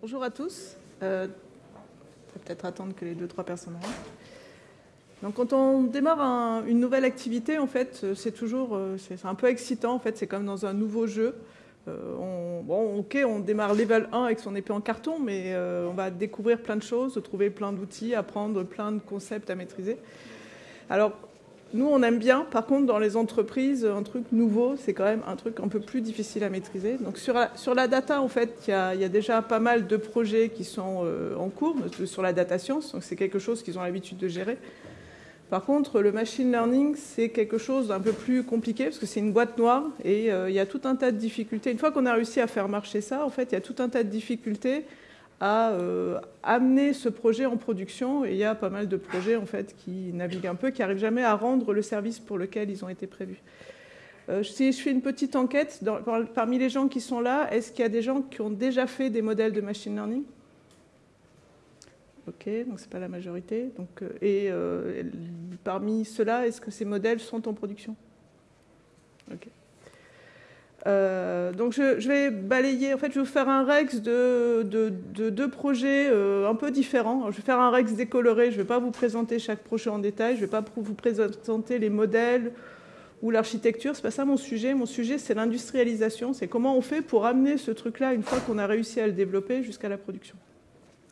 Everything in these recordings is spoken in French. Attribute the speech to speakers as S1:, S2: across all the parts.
S1: bonjour à tous. Euh, peut-être attendre que les deux trois personnes rentrent. Donc, quand on démarre une nouvelle activité, en fait, c'est toujours, euh, c'est un peu excitant. En fait, c'est comme dans un nouveau jeu. Euh, on, bon, ok, on démarre level 1 avec son épée en carton, mais on va découvrir plein de choses, trouver plein d'outils, apprendre plein de concepts à maîtriser. Nous, on aime bien. Par contre, dans les entreprises, un truc nouveau, c'est quand même un truc un peu plus difficile à maîtriser. Donc, sur la, sur la data, en fait, il y, a, déjà pas mal de projets qui sont euh, en cours sur la data science. Donc, c'est quelque chose qu'ils ont l'habitude de gérer. Par contre, le machine learning, c'est quelque chose d'un peu plus compliqué parce que c'est une boîte noire et euh, il y a tout un tas de difficultés. Une fois qu'on a réussi à faire marcher ça, en fait, il y a tout un tas de difficultés à euh, amener ce projet en production. Et il y a pas mal de projets en fait qui naviguent un peu, qui n'arrivent jamais à rendre le service pour lequel ils ont été prévus. Euh, si je fais une petite enquête, parmi les gens qui sont là, est-ce qu'il y a des gens qui ont déjà fait des modèles de machine learning? Ok, donc ce n'est pas la majorité. Donc, euh, et parmi ceux-là, est-ce que ces modèles sont en production? Ok. Euh, donc je, vais balayer, en fait je vais vous faire un rex de, deux projets euh, un peu différents. je vais faire un rex décoloré, je ne vais pas vous présenter chaque projet en détail, je ne vais pas vous présenter les modèles ou l'architecture, ce n'est pas ça mon sujet. Mon sujet c'est l'industrialisation, c'est comment on fait pour amener ce truc-là une fois qu'on a réussi à le développer jusqu'à la production.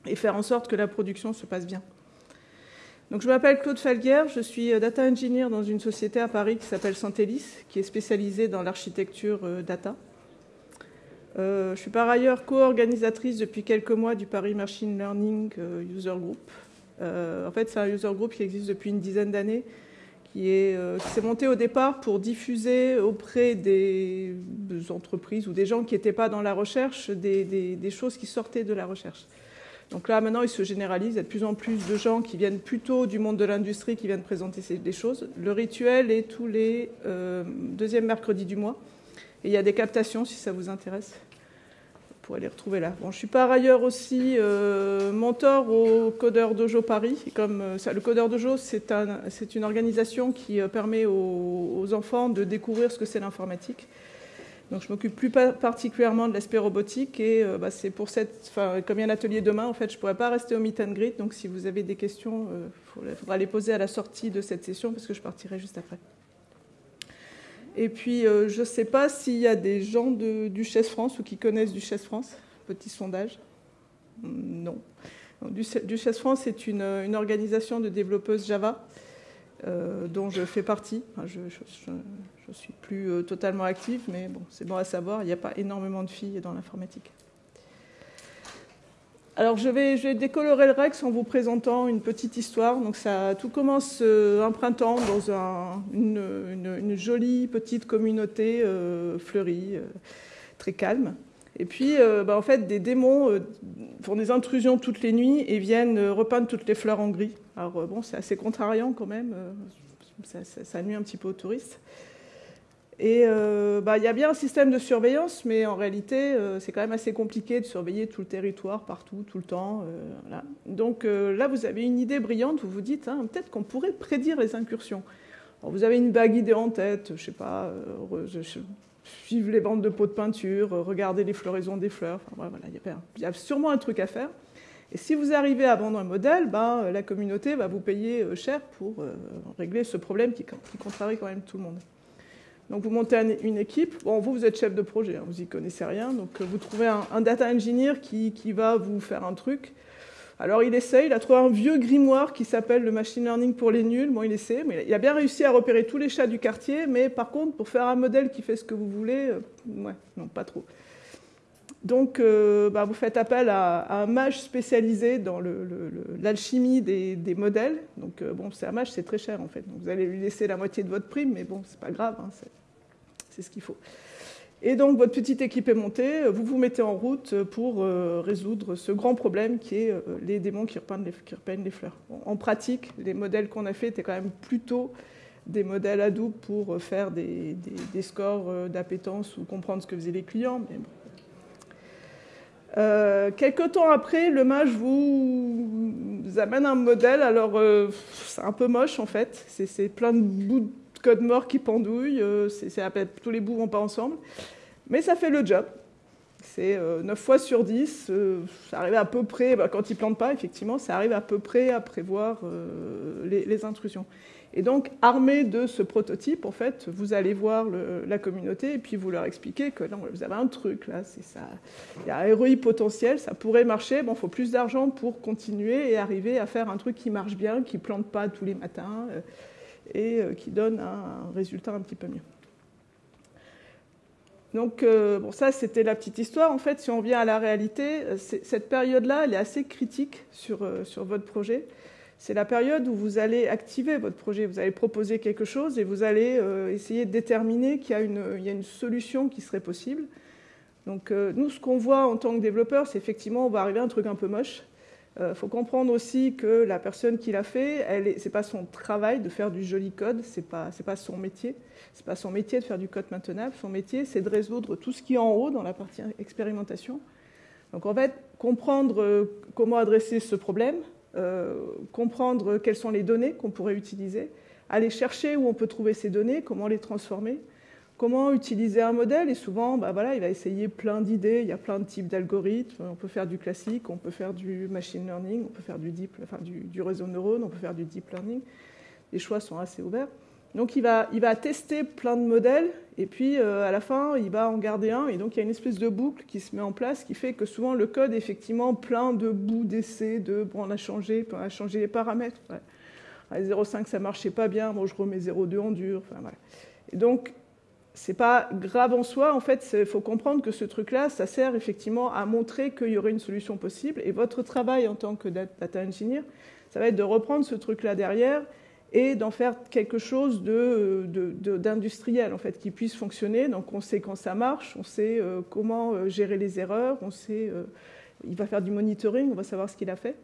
S1: Et faire en sorte que la production se passe bien. Donc, je m'appelle Claude Falguer, je suis euh, data engineer dans une société à Paris qui s'appelle Santelis, qui est spécialisée dans l'architecture euh, data. Euh, je suis par ailleurs co-organisatrice depuis quelques mois du Paris Machine Learning User Group. en fait, c'est un user group qui existe depuis une dizaine d'années, qui s'est monté au départ pour diffuser auprès des, entreprises ou des gens qui n'étaient pas dans la recherche des choses qui sortaient de la recherche. Donc là, maintenant, il se généralise. Il y a de plus en plus de gens qui viennent plutôt du monde de l'industrie qui viennent présenter des choses. Le rituel est tous les euh, deuxièmes du mois. Et il y a des captations si ça vous intéresse. Pourrez les retrouver là. Je suis par ailleurs aussi euh, mentor au Codeur Dojo Paris. comme, euh, le Codeur Dojo, c'est un, une organisation qui euh, permet aux enfants de découvrir ce que c'est l'informatique. Donc je m'occupe plus particulièrement de l'aspect robotique et euh, bah, c'est pour cette, enfin, comme il y a un atelier demain, en fait, je pourrais pas rester au meet and greet. Donc si vous avez des questions, il euh, faudra les poser à la sortie de cette session parce que je partirai juste après. Et puis euh, je ne sais pas s'il y a des gens de Duchesse France ou qui connaissent Duchesse France. Petit sondage. Non. Duchesse France est une, organisation de développeuses Java dont je fais partie. Ne suis plus euh, totalement active, mais bon, c'est bon à savoir, il n'y a pas énormément de filles dans l'informatique. Alors je vais, je décolorer le Rex en vous présentant une petite histoire. Donc ça, tout commence euh, un printemps dans un, une, jolie petite communauté fleurie, très calme. Et puis, bah, en fait, des démons font des intrusions toutes les nuits et viennent repeindre toutes les fleurs en gris. Alors euh, bon, c'est assez contrariant quand même, euh, ça, nuit un petit peu aux touristes. Et euh, bah, il y a bien un système de surveillance, mais en réalité, c'est quand même assez compliqué de surveiller tout le territoire, partout, tout le temps. Donc là, vous avez une idée brillante, vous vous dites, hein, peut-être qu'on pourrait prédire les incursions. vous avez une vague idée en tête, je sais pas, suivre les bandes de pots de peinture, regarder les floraisons des fleurs, enfin, voilà, il y a sûrement un truc à faire. Et si vous arrivez à vendre un modèle, ben, la communauté va vous payer euh, cher pour euh, régler ce problème qui, contrarie quand même tout le monde. Donc vous montez une équipe, bon, vous, vous êtes chef de projet, hein, vous n'y connaissez rien, donc euh, vous trouvez un, data engineer qui, va vous faire un truc. Alors il essaye, il a trouvé un vieux grimoire qui s'appelle le machine learning pour les nuls, bon il essaie, mais il a bien réussi à repérer tous les chats du quartier, mais par contre pour faire un modèle qui fait ce que vous voulez, ouais, non pas trop. Donc, euh, bah, vous faites appel à, un mage spécialisé dans l'alchimie des, modèles. Donc, euh, bon, c'est un mage, c'est très cher en fait. Donc, vous allez lui laisser la moitié de votre prime, mais bon, c'est pas grave, hein, c'est ce qu'il faut. Et donc, votre petite équipe est montée, vous vous mettez en route pour euh, résoudre ce grand problème qui est les démons qui repeignent les, les fleurs. en pratique, les modèles qu'on a faits étaient quand même plutôt des modèles Hadoop pour faire des, scores d'appétence ou comprendre ce que faisaient les clients. Mais bon, euh, quelque temps après, le mage vous, amène un modèle. Alors, euh, c'est un peu moche en fait. C'est plein de bouts de code mort qui pendouillent. Euh, tous les bouts vont pas ensemble. Mais ça fait le job. C'est 9 fois sur 10, ça arrive à peu près, bah, quand ils ne plantent pas, effectivement, ça arrive à peu près à prévoir les intrusions. Et donc, armé de ce prototype, en fait, vous allez voir la communauté et puis vous leur expliquez que non, vous avez un truc là, c'est ça. Il y a un ROI potentiel, ça pourrait marcher. Bon, il faut plus d'argent pour continuer et arriver à faire un truc qui marche bien, qui plante pas tous les matins euh, et euh, qui donne un, résultat un petit peu mieux. Donc, euh, bon, ça, c'était la petite histoire. En fait, si on vient à la réalité, cette période-là, elle est assez critique sur, sur votre projet c'est la période où vous allez activer votre projet, vous allez proposer quelque chose et vous allez euh, essayer de déterminer qu'il y, a une, solution qui serait possible. Donc euh, nous, ce qu'on voit en tant que développeur, c'est effectivement, on va arriver à un truc un peu moche. Il euh, faut comprendre aussi que la personne qui l'a fait, ce n'est pas son travail de faire du joli code, ce n'est pas, pas son métier. Ce n'est pas son métier de faire du code maintenable. Son métier, c'est de résoudre tout ce qui est en haut dans la partie expérimentation. Donc en fait, comprendre comment adresser ce problème, euh, comprendre quelles sont les données qu'on pourrait utiliser, aller chercher où on peut trouver ces données, comment les transformer, comment utiliser un modèle. Et souvent, bah voilà, il va essayer plein d'idées, il y a plein de types d'algorithmes. On peut faire du classique, on peut faire du machine learning, on peut faire du, deep, enfin, du, réseau de neurones, on peut faire du deep learning. Les choix sont assez ouverts. Donc il va, il va tester plein de modèles et puis euh, à la fin il va en garder un et donc il y a une espèce de boucle qui se met en place qui fait que souvent le code est effectivement plein de bouts d'essais, de bon on a changé, on a changé les paramètres. Ouais. 0,5 ça marchait pas bien, bon je remets 0,2 en dur. Et donc c'est pas grave en soi, en fait il faut comprendre que ce truc-là ça sert effectivement à montrer qu'il y aurait une solution possible et votre travail en tant que data engineer ça va être de reprendre ce truc-là derrière et d'en faire quelque chose d'industriel, en fait, qui puisse fonctionner. Donc on sait quand ça marche, on sait euh, comment euh, gérer les erreurs, on sait, euh, il va faire du monitoring, on va savoir ce qu'il a fait.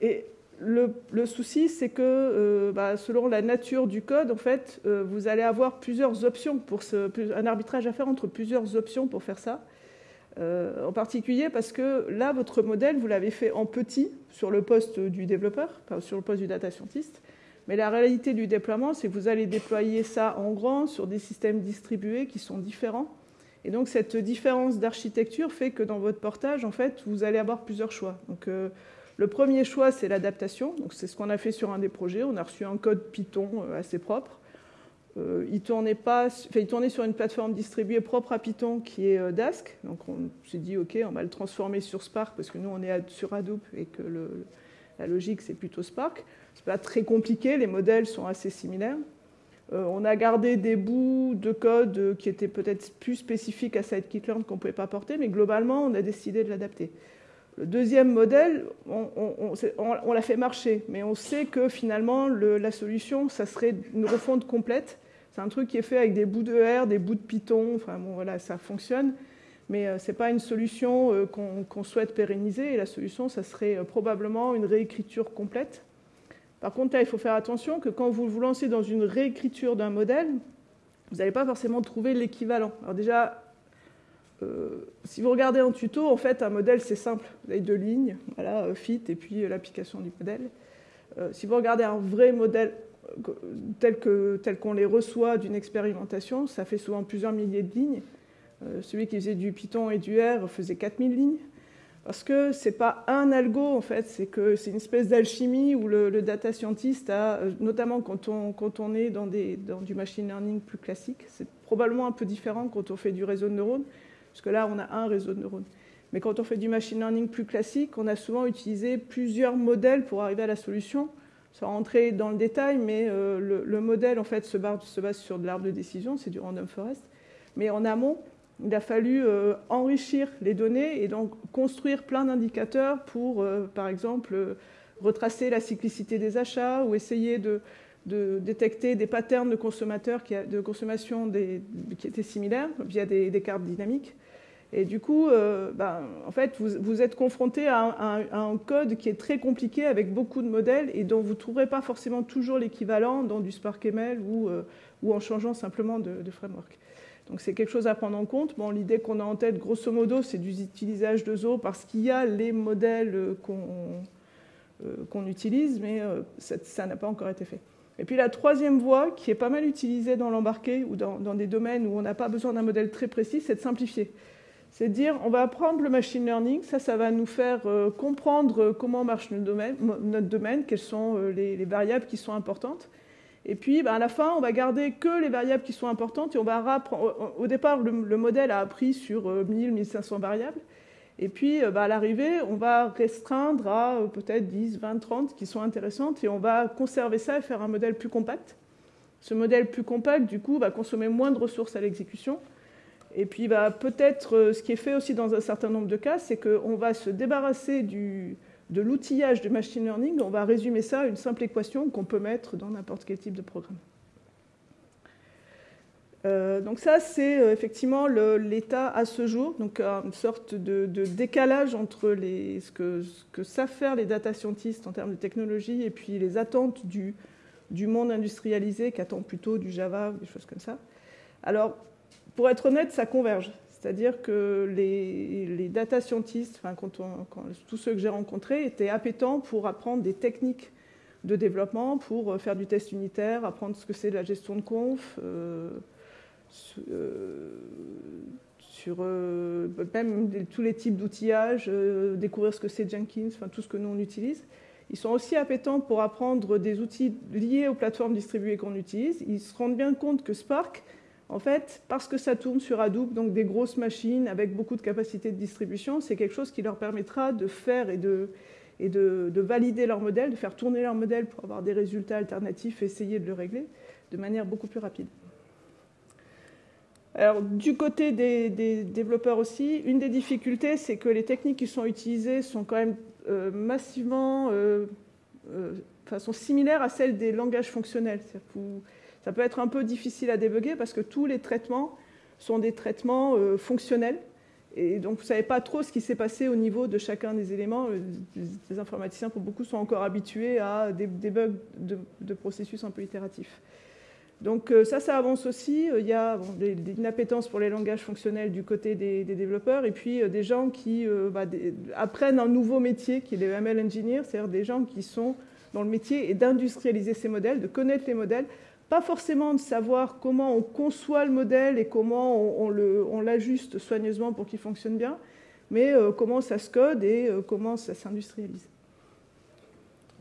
S1: et le, souci, c'est que bah, selon la nature du code, en fait, vous allez avoir plusieurs options pour un arbitrage à faire entre plusieurs options pour faire ça. Euh, en particulier parce que là, votre modèle, vous l'avez fait en petit sur le poste du développeur, sur le poste du data scientist. Mais la réalité du déploiement, c'est que vous allez déployer ça en grand sur des systèmes distribués qui sont différents. Et donc cette différence d'architecture fait que dans votre portage, en fait, vous allez avoir plusieurs choix. Donc euh, le premier choix, c'est l'adaptation. C'est ce qu'on a fait sur un des projets. On a reçu un code Python euh, assez propre. Euh, il, tournait pas, il tournait sur une plateforme distribuée propre à Python qui est euh, Dask. Donc on s'est dit, OK, on va le transformer sur Spark parce que nous, on est sur Hadoop et que la logique, c'est plutôt Spark. C'est pas très compliqué, les modèles sont assez similaires. On a gardé des bouts de code qui étaient peut-être plus spécifiques à scikit-learn qu'on ne pouvait pas porter, mais globalement, on a décidé de l'adapter. Deuxième modèle, on, l'a fait marcher, mais on sait que finalement, la solution, ça serait une refonte complète c'est un truc qui est fait avec des bouts de R, des bouts de Python, enfin bon voilà, ça fonctionne, mais euh, ce n'est pas une solution euh, qu'on souhaite pérenniser, et la solution, ça serait euh, probablement une réécriture complète. Par contre, il faut faire attention que quand vous vous lancez dans une réécriture d'un modèle, vous n'allez pas forcément trouver l'équivalent. Alors déjà, si vous regardez en tuto, en fait, un modèle, c'est simple. Vous avez deux lignes, voilà, fit, et puis l'application du modèle. si vous regardez un vrai modèle tels qu'on tel les reçoit d'une expérimentation, ça fait souvent plusieurs milliers de lignes. Euh, celui qui faisait du Python et du R faisait 4000 lignes. Parce que ce n'est pas un algo, en fait, c'est c'est une espèce d'alchimie où le, data scientist a, euh, notamment quand on, quand on est dans, des, dans, du machine learning plus classique, c'est probablement un peu différent quand on fait du réseau de neurones, parce que là, on a un réseau de neurones. Mais quand on fait du machine learning plus classique, on a souvent utilisé plusieurs modèles pour arriver à la solution sans rentrer dans le détail, mais euh, le, modèle en fait se base, sur de l'arbre de décision, c'est du random forest. Mais en amont, il a fallu euh, enrichir les données et donc construire plein d'indicateurs pour, euh, par exemple, retracer la cyclicité des achats ou essayer de, détecter des patterns de consommateurs de consommation qui étaient similaires via des cartes dynamiques. Et du coup, euh, ben, en fait, vous, êtes confronté à un, code qui est très compliqué avec beaucoup de modèles et dont vous ne trouverez pas forcément toujours l'équivalent dans du SparkML ou, euh, ou en changeant simplement de, framework. Donc c'est quelque chose à prendre en compte. Bon, L'idée qu'on a en tête, grosso modo, c'est du utilisage de Zo parce qu'il y a les modèles qu'on euh, utilise, mais ça n'a pas encore été fait. Et puis la troisième voie, qui est pas mal utilisée dans l'embarqué ou dans, des domaines où on n'a pas besoin d'un modèle très précis, c'est de simplifier. C'est dire, on va apprendre le machine learning, ça, ça va nous faire comprendre comment marche notre domaine, quelles sont les, variables qui sont importantes. Et puis, ben, à la fin, on va garder que les variables qui sont importantes et on va Au départ, le, modèle a appris sur 1000, 1500 variables. Et puis, ben, à l'arrivée, on va restreindre à peut-être 10, 20, 30 qui sont intéressantes et on va conserver ça et faire un modèle plus compact. Ce modèle plus compact, du coup, va consommer moins de ressources à l'exécution. Et puis, bah, peut-être, euh, ce qui est fait aussi dans un certain nombre de cas, c'est qu'on va se débarrasser de l'outillage de machine learning. On va résumer ça à une simple équation qu'on peut mettre dans n'importe quel type de programme. Euh, donc ça, c'est euh, effectivement l'état à ce jour, donc une sorte de, décalage entre ce, que, savent faire les data scientists en termes de technologie et puis les attentes du, du monde industrialisé qui attend plutôt du Java des choses comme ça. Alors, pour être honnête, ça converge. C'est-à-dire que les, data scientists, tous ceux que j'ai rencontrés, étaient appétents pour apprendre des techniques de développement, pour faire du test unitaire, apprendre ce que c'est la gestion de conf, euh, euh, sur euh, même tous les types d'outillage, découvrir ce que c'est Jenkins, tout ce que nous on utilise. Ils sont aussi appétents pour apprendre des outils liés aux plateformes distribuées qu'on utilise. Ils se rendent bien compte que Spark, en fait, parce que ça tourne sur Hadoop, donc des grosses machines avec beaucoup de capacité de distribution, c'est quelque chose qui leur permettra de faire et de, valider leur modèle, de faire tourner leur modèle pour avoir des résultats alternatifs et essayer de le régler de manière beaucoup plus rapide. Alors, du côté des, développeurs aussi, une des difficultés, c'est que les techniques qui sont utilisées sont quand même euh, massivement, euh, euh, façon similaire à celle des langages fonctionnels. Ça peut être un peu difficile à débugger parce que tous les traitements sont des traitements fonctionnels. Et donc, vous ne savez pas trop ce qui s'est passé au niveau de chacun des éléments. Les informaticiens, pour beaucoup, sont encore habitués à des, bugs de processus un peu itératifs. Donc euh, ça, ça avance aussi. Euh, il y a une appétence pour les langages fonctionnels du côté des, développeurs et puis euh, des gens qui bah, apprennent un nouveau métier qui est les ML Engineers, c'est-à-dire des gens qui sont dans le métier et d'industrialiser ces modèles, de connaître les modèles, pas forcément de savoir comment on conçoit le modèle et comment on, l'ajuste soigneusement pour qu'il fonctionne bien, mais comment ça se code et comment ça s'industrialise.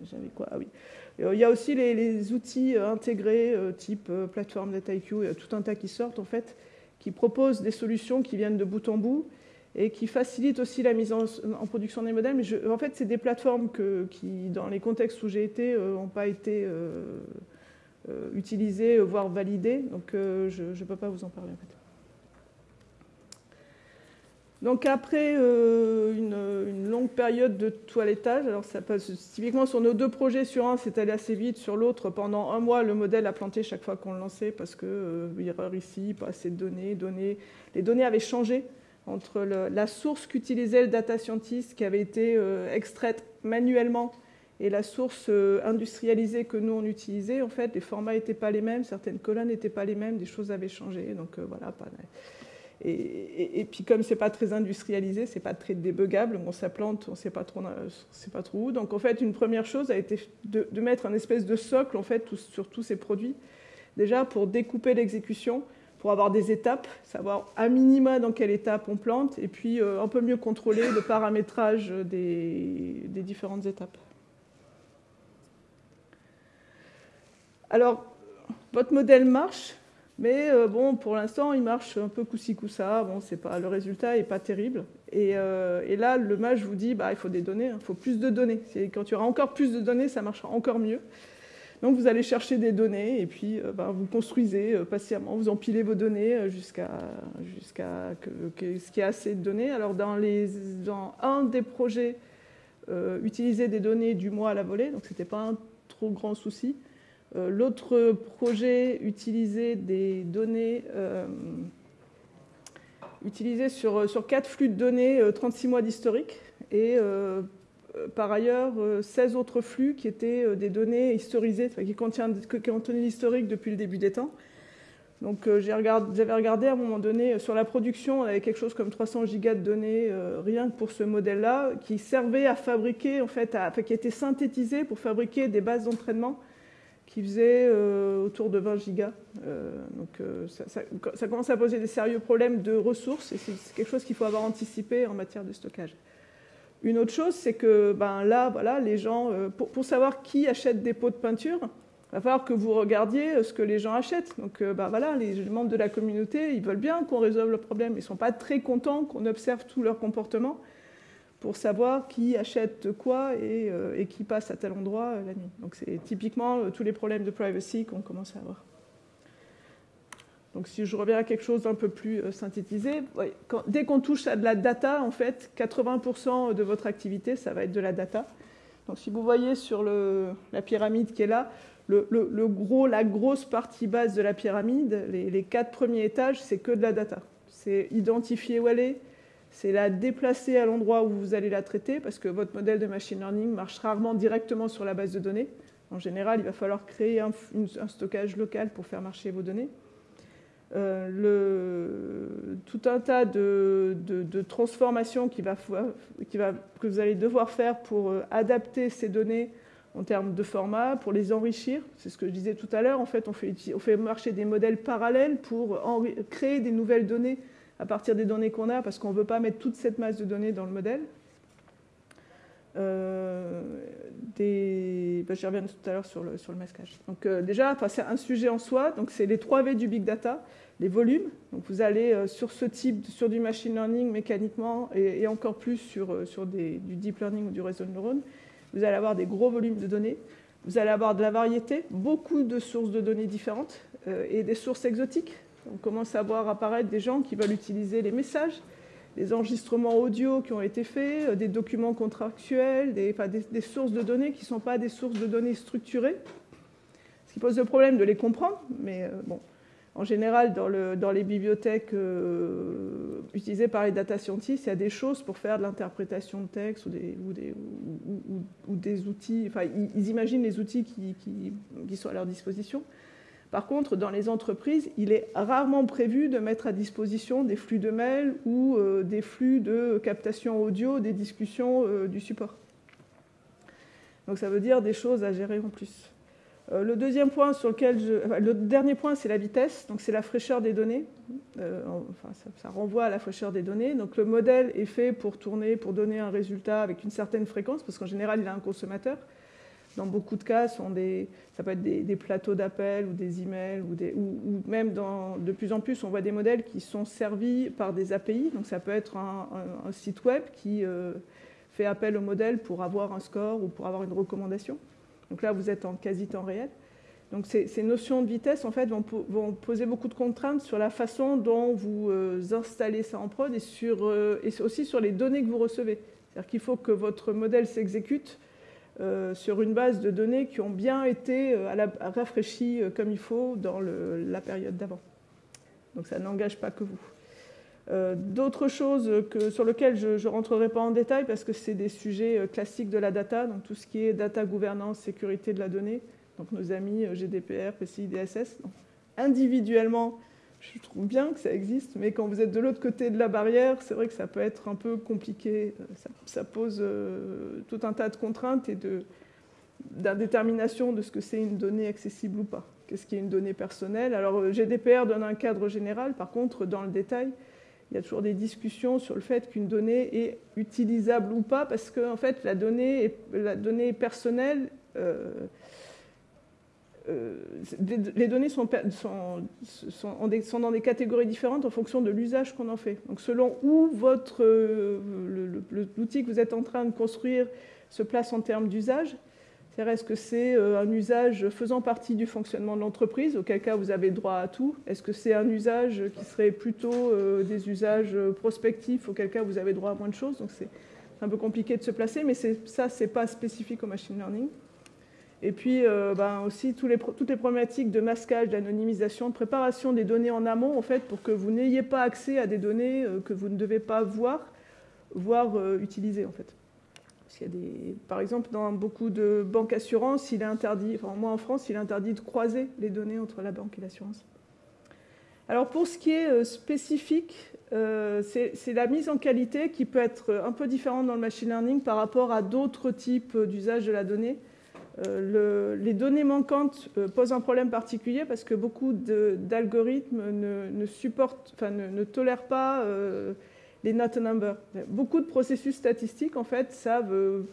S1: J'avais quoi? Ah oui. Euh, il y a aussi les, outils euh, intégrés euh, type plateforme DataIQ, il y a tout un tas qui sortent en fait, qui proposent des solutions qui viennent de bout en bout et qui facilitent aussi la mise en, production des modèles. Mais en fait, c'est des plateformes qui, dans les contextes où j'ai été, n'ont pas été utilisées, voire validées. Donc, je ne peux pas vous en parler en fait. Donc après euh, une, longue période de toilettage, alors ça passe typiquement sur nos deux projets, sur un c'est allé assez vite, sur l'autre pendant un mois le modèle a planté chaque fois qu'on le lançait parce que euh, erreur ici, pas assez de données, les données avaient changé entre la source qu'utilisait le data scientist qui avait été euh, extraite manuellement et la source industrialisée que nous on utilisait. En fait, les formats n'étaient pas les mêmes, certaines colonnes n'étaient pas les mêmes, des choses avaient changé, donc voilà. Pas, et, puis comme c'est pas très industrialisé, c'est pas très débugable, on s'implante, on sait pas trop, sait pas trop où. Donc en fait, une première chose a été de, mettre un espèce de socle en fait sur tous ces produits, déjà pour découper l'exécution, pour avoir des étapes, savoir à minima dans quelle étape on plante, et puis euh, un peu mieux contrôler le paramétrage des différentes étapes. Alors, votre modèle marche, mais euh, bon, pour l'instant, il marche un peu coup-ci, coup-ça. Bon, pas, le résultat n'est pas terrible. Euh, et, là, le mage vous dit, bah, il faut des données, il hein. faut plus de données. Quand il y aura encore plus de données, ça marchera encore mieux. Donc vous allez chercher des données et puis euh, bah, vous construisez patiemment, vous empilez vos données jusqu'à ce qu'il y ait assez de données. Alors dans un des projets, utiliser des données du mois à la volée, donc ce n'était pas un trop grand souci. Euh, l'autre projet utilisait des données euh, utilisées sur, sur quatre flux de données, 36 euh, mois d'historique, et par ailleurs 16 autres flux qui étaient des données historisées, qui contenaient l'historique depuis le début des temps. Donc j'avais regardé à un moment donné sur la production, on avait quelque chose comme 300 gigas de données rien que pour ce modèle-là, qui servait à fabriquer, en fait, qui était synthétisé pour fabriquer des bases d'entraînement qui faisait autour de 20 gigas. donc ça, commence à poser des sérieux problèmes de ressources et c'est quelque chose qu'il faut avoir anticipé en matière de stockage. Une autre chose, c'est que ben, là, voilà, les gens, pour, savoir qui achète des pots de peinture, il va falloir que vous regardiez ce que les gens achètent. Donc ben, voilà, les membres de la communauté, ils veulent bien qu'on résolve le problème. Ils ne sont pas très contents qu'on observe tout leur comportement pour savoir qui achète quoi et, euh, qui passe à tel endroit euh, la nuit. Donc c'est typiquement euh, tous les problèmes de privacy qu'on commence à avoir. Donc si je reviens à quelque chose d'un peu plus synthétisé, dès qu'on touche à de la data, en fait, 80% de votre activité, ça va être de la data. Donc si vous voyez sur la pyramide qui est là, le, gros, la grosse partie basse de la pyramide, les, les quatre premiers étages, c'est que de la data. C'est identifier où elle est, c'est la déplacer à l'endroit où vous allez la traiter, parce que votre modèle de machine learning marche rarement directement sur la base de données. En général, il va falloir créer un, stockage local pour faire marcher vos données. Euh, tout un tas de, transformations qui que vous allez devoir faire pour euh, adapter ces données en termes de format, pour les enrichir. C'est ce que je disais tout à l'heure. En fait, on fait, on fait marcher des modèles parallèles pour créer des nouvelles données à partir des données qu'on a, parce qu'on ne veut pas mettre toute cette masse de données dans le modèle. Euh. Ben, J'y reviens tout à l'heure sur le, sur le masquage. Donc euh, déjà, c'est un sujet en soi. Donc c'est les 3 V du big data, les volumes. Donc vous allez euh, sur ce type, sur du machine learning mécaniquement et, encore plus sur, sur des, du deep learning ou du réseau de neurones, vous allez avoir des gros volumes de données. Vous allez avoir de la variété, beaucoup de sources de données différentes et des sources exotiques. On commence à voir apparaître des gens qui veulent utiliser les messages, les enregistrements audio qui ont été faits, euh, des documents contractuels, des, sources de données qui ne sont pas des sources de données structurées. Ce qui pose le problème de les comprendre, mais euh, bon, en général, dans, les bibliothèques euh, utilisées par les data scientists, il y a des choses pour faire de l'interprétation de texte ou des, outils. Enfin, ils, imaginent les outils qui sont à leur disposition. Par contre, dans les entreprises, il est rarement prévu de mettre à disposition des flux de mails ou euh, des flux de captation audio des discussions euh, du support. Donc ça veut dire des choses à gérer en plus. Euh, le deuxième point sur lequel je... le dernier point, c'est la vitesse, donc c'est la fraîcheur des données. enfin, ça, renvoie à la fraîcheur des données. Donc le modèle est fait pour tourner, pour donner un résultat avec une certaine fréquence, parce qu'en général, il a un consommateur dans beaucoup de cas, ça peut être des, plateaux d'appel ou des emails, ou, ou, même de plus en plus, on voit des modèles qui sont servis par des API. Donc ça peut être un, site web qui euh, fait appel au modèle pour avoir un score ou pour avoir une recommandation. Donc là, vous êtes en quasi-temps réel. Donc ces, notions de vitesse, en fait, vont, poser beaucoup de contraintes sur la façon dont vous euh, installez ça en prod euh, et aussi sur les données que vous recevez. C'est-à-dire qu'il faut que votre modèle s'exécute sur une base de données qui ont bien été euh, rafraîchies euh, comme il faut dans la période d'avant. Donc ça n'engage pas que vous. D'autres choses que, sur lesquelles je ne rentrerai pas en détail parce que c'est des sujets classiques de la data, donc tout ce qui est data gouvernance, sécurité de la donnée, donc nos amis GDPR, PCI, DSS. individuellement, je trouve bien que ça existe, mais quand vous êtes de l'autre côté de la barrière, c'est vrai que ça peut être un peu compliqué. Ça, pose euh, tout un tas de contraintes et d'indétermination de ce que c'est une donnée accessible ou pas. Qu'est-ce qui est une donnée personnelle? Alors euh, GDPR donne un cadre général, par contre, dans le détail, il y a toujours des discussions sur le fait qu'une donnée est utilisable ou pas, parce que en fait, la donnée, la donnée personnelle euh, les données sont, dans des catégories différentes en fonction de l'usage qu'on en fait. Donc selon où votre euh, l'outil que vous êtes en train de construire se place en termes d'usage, est-ce que c'est euh, un usage faisant partie du fonctionnement de l'entreprise, auquel cas vous avez droit à tout Est-ce que c'est un usage qui serait plutôt des usages prospectifs, auquel cas vous avez droit à moins de choses Donc c'est un peu compliqué de se placer, mais ça, ce n'est pas spécifique au machine learning. Et puis euh, ben, aussi toutes les problématiques de masquage, d'anonymisation, de préparation des données en amont, en fait, pour que vous n'ayez pas accès à des données euh, que vous ne devez pas voir, voire euh, utiliser, en fait. Par exemple, dans beaucoup de banques assurances, il est interdit, enfin moi en France, il est interdit de croiser les données entre la banque et l'assurance. Alors pour ce qui est spécifique, c'est la mise en qualité qui peut être un peu différente dans le machine learning par rapport à d'autres types d'usage de la donnée. Euh, les données manquantes euh, posent un problème particulier parce que beaucoup d'algorithmes ne, supportent, enfin, ne, tolèrent pas euh, les not number. Beaucoup de processus statistiques, en fait, savent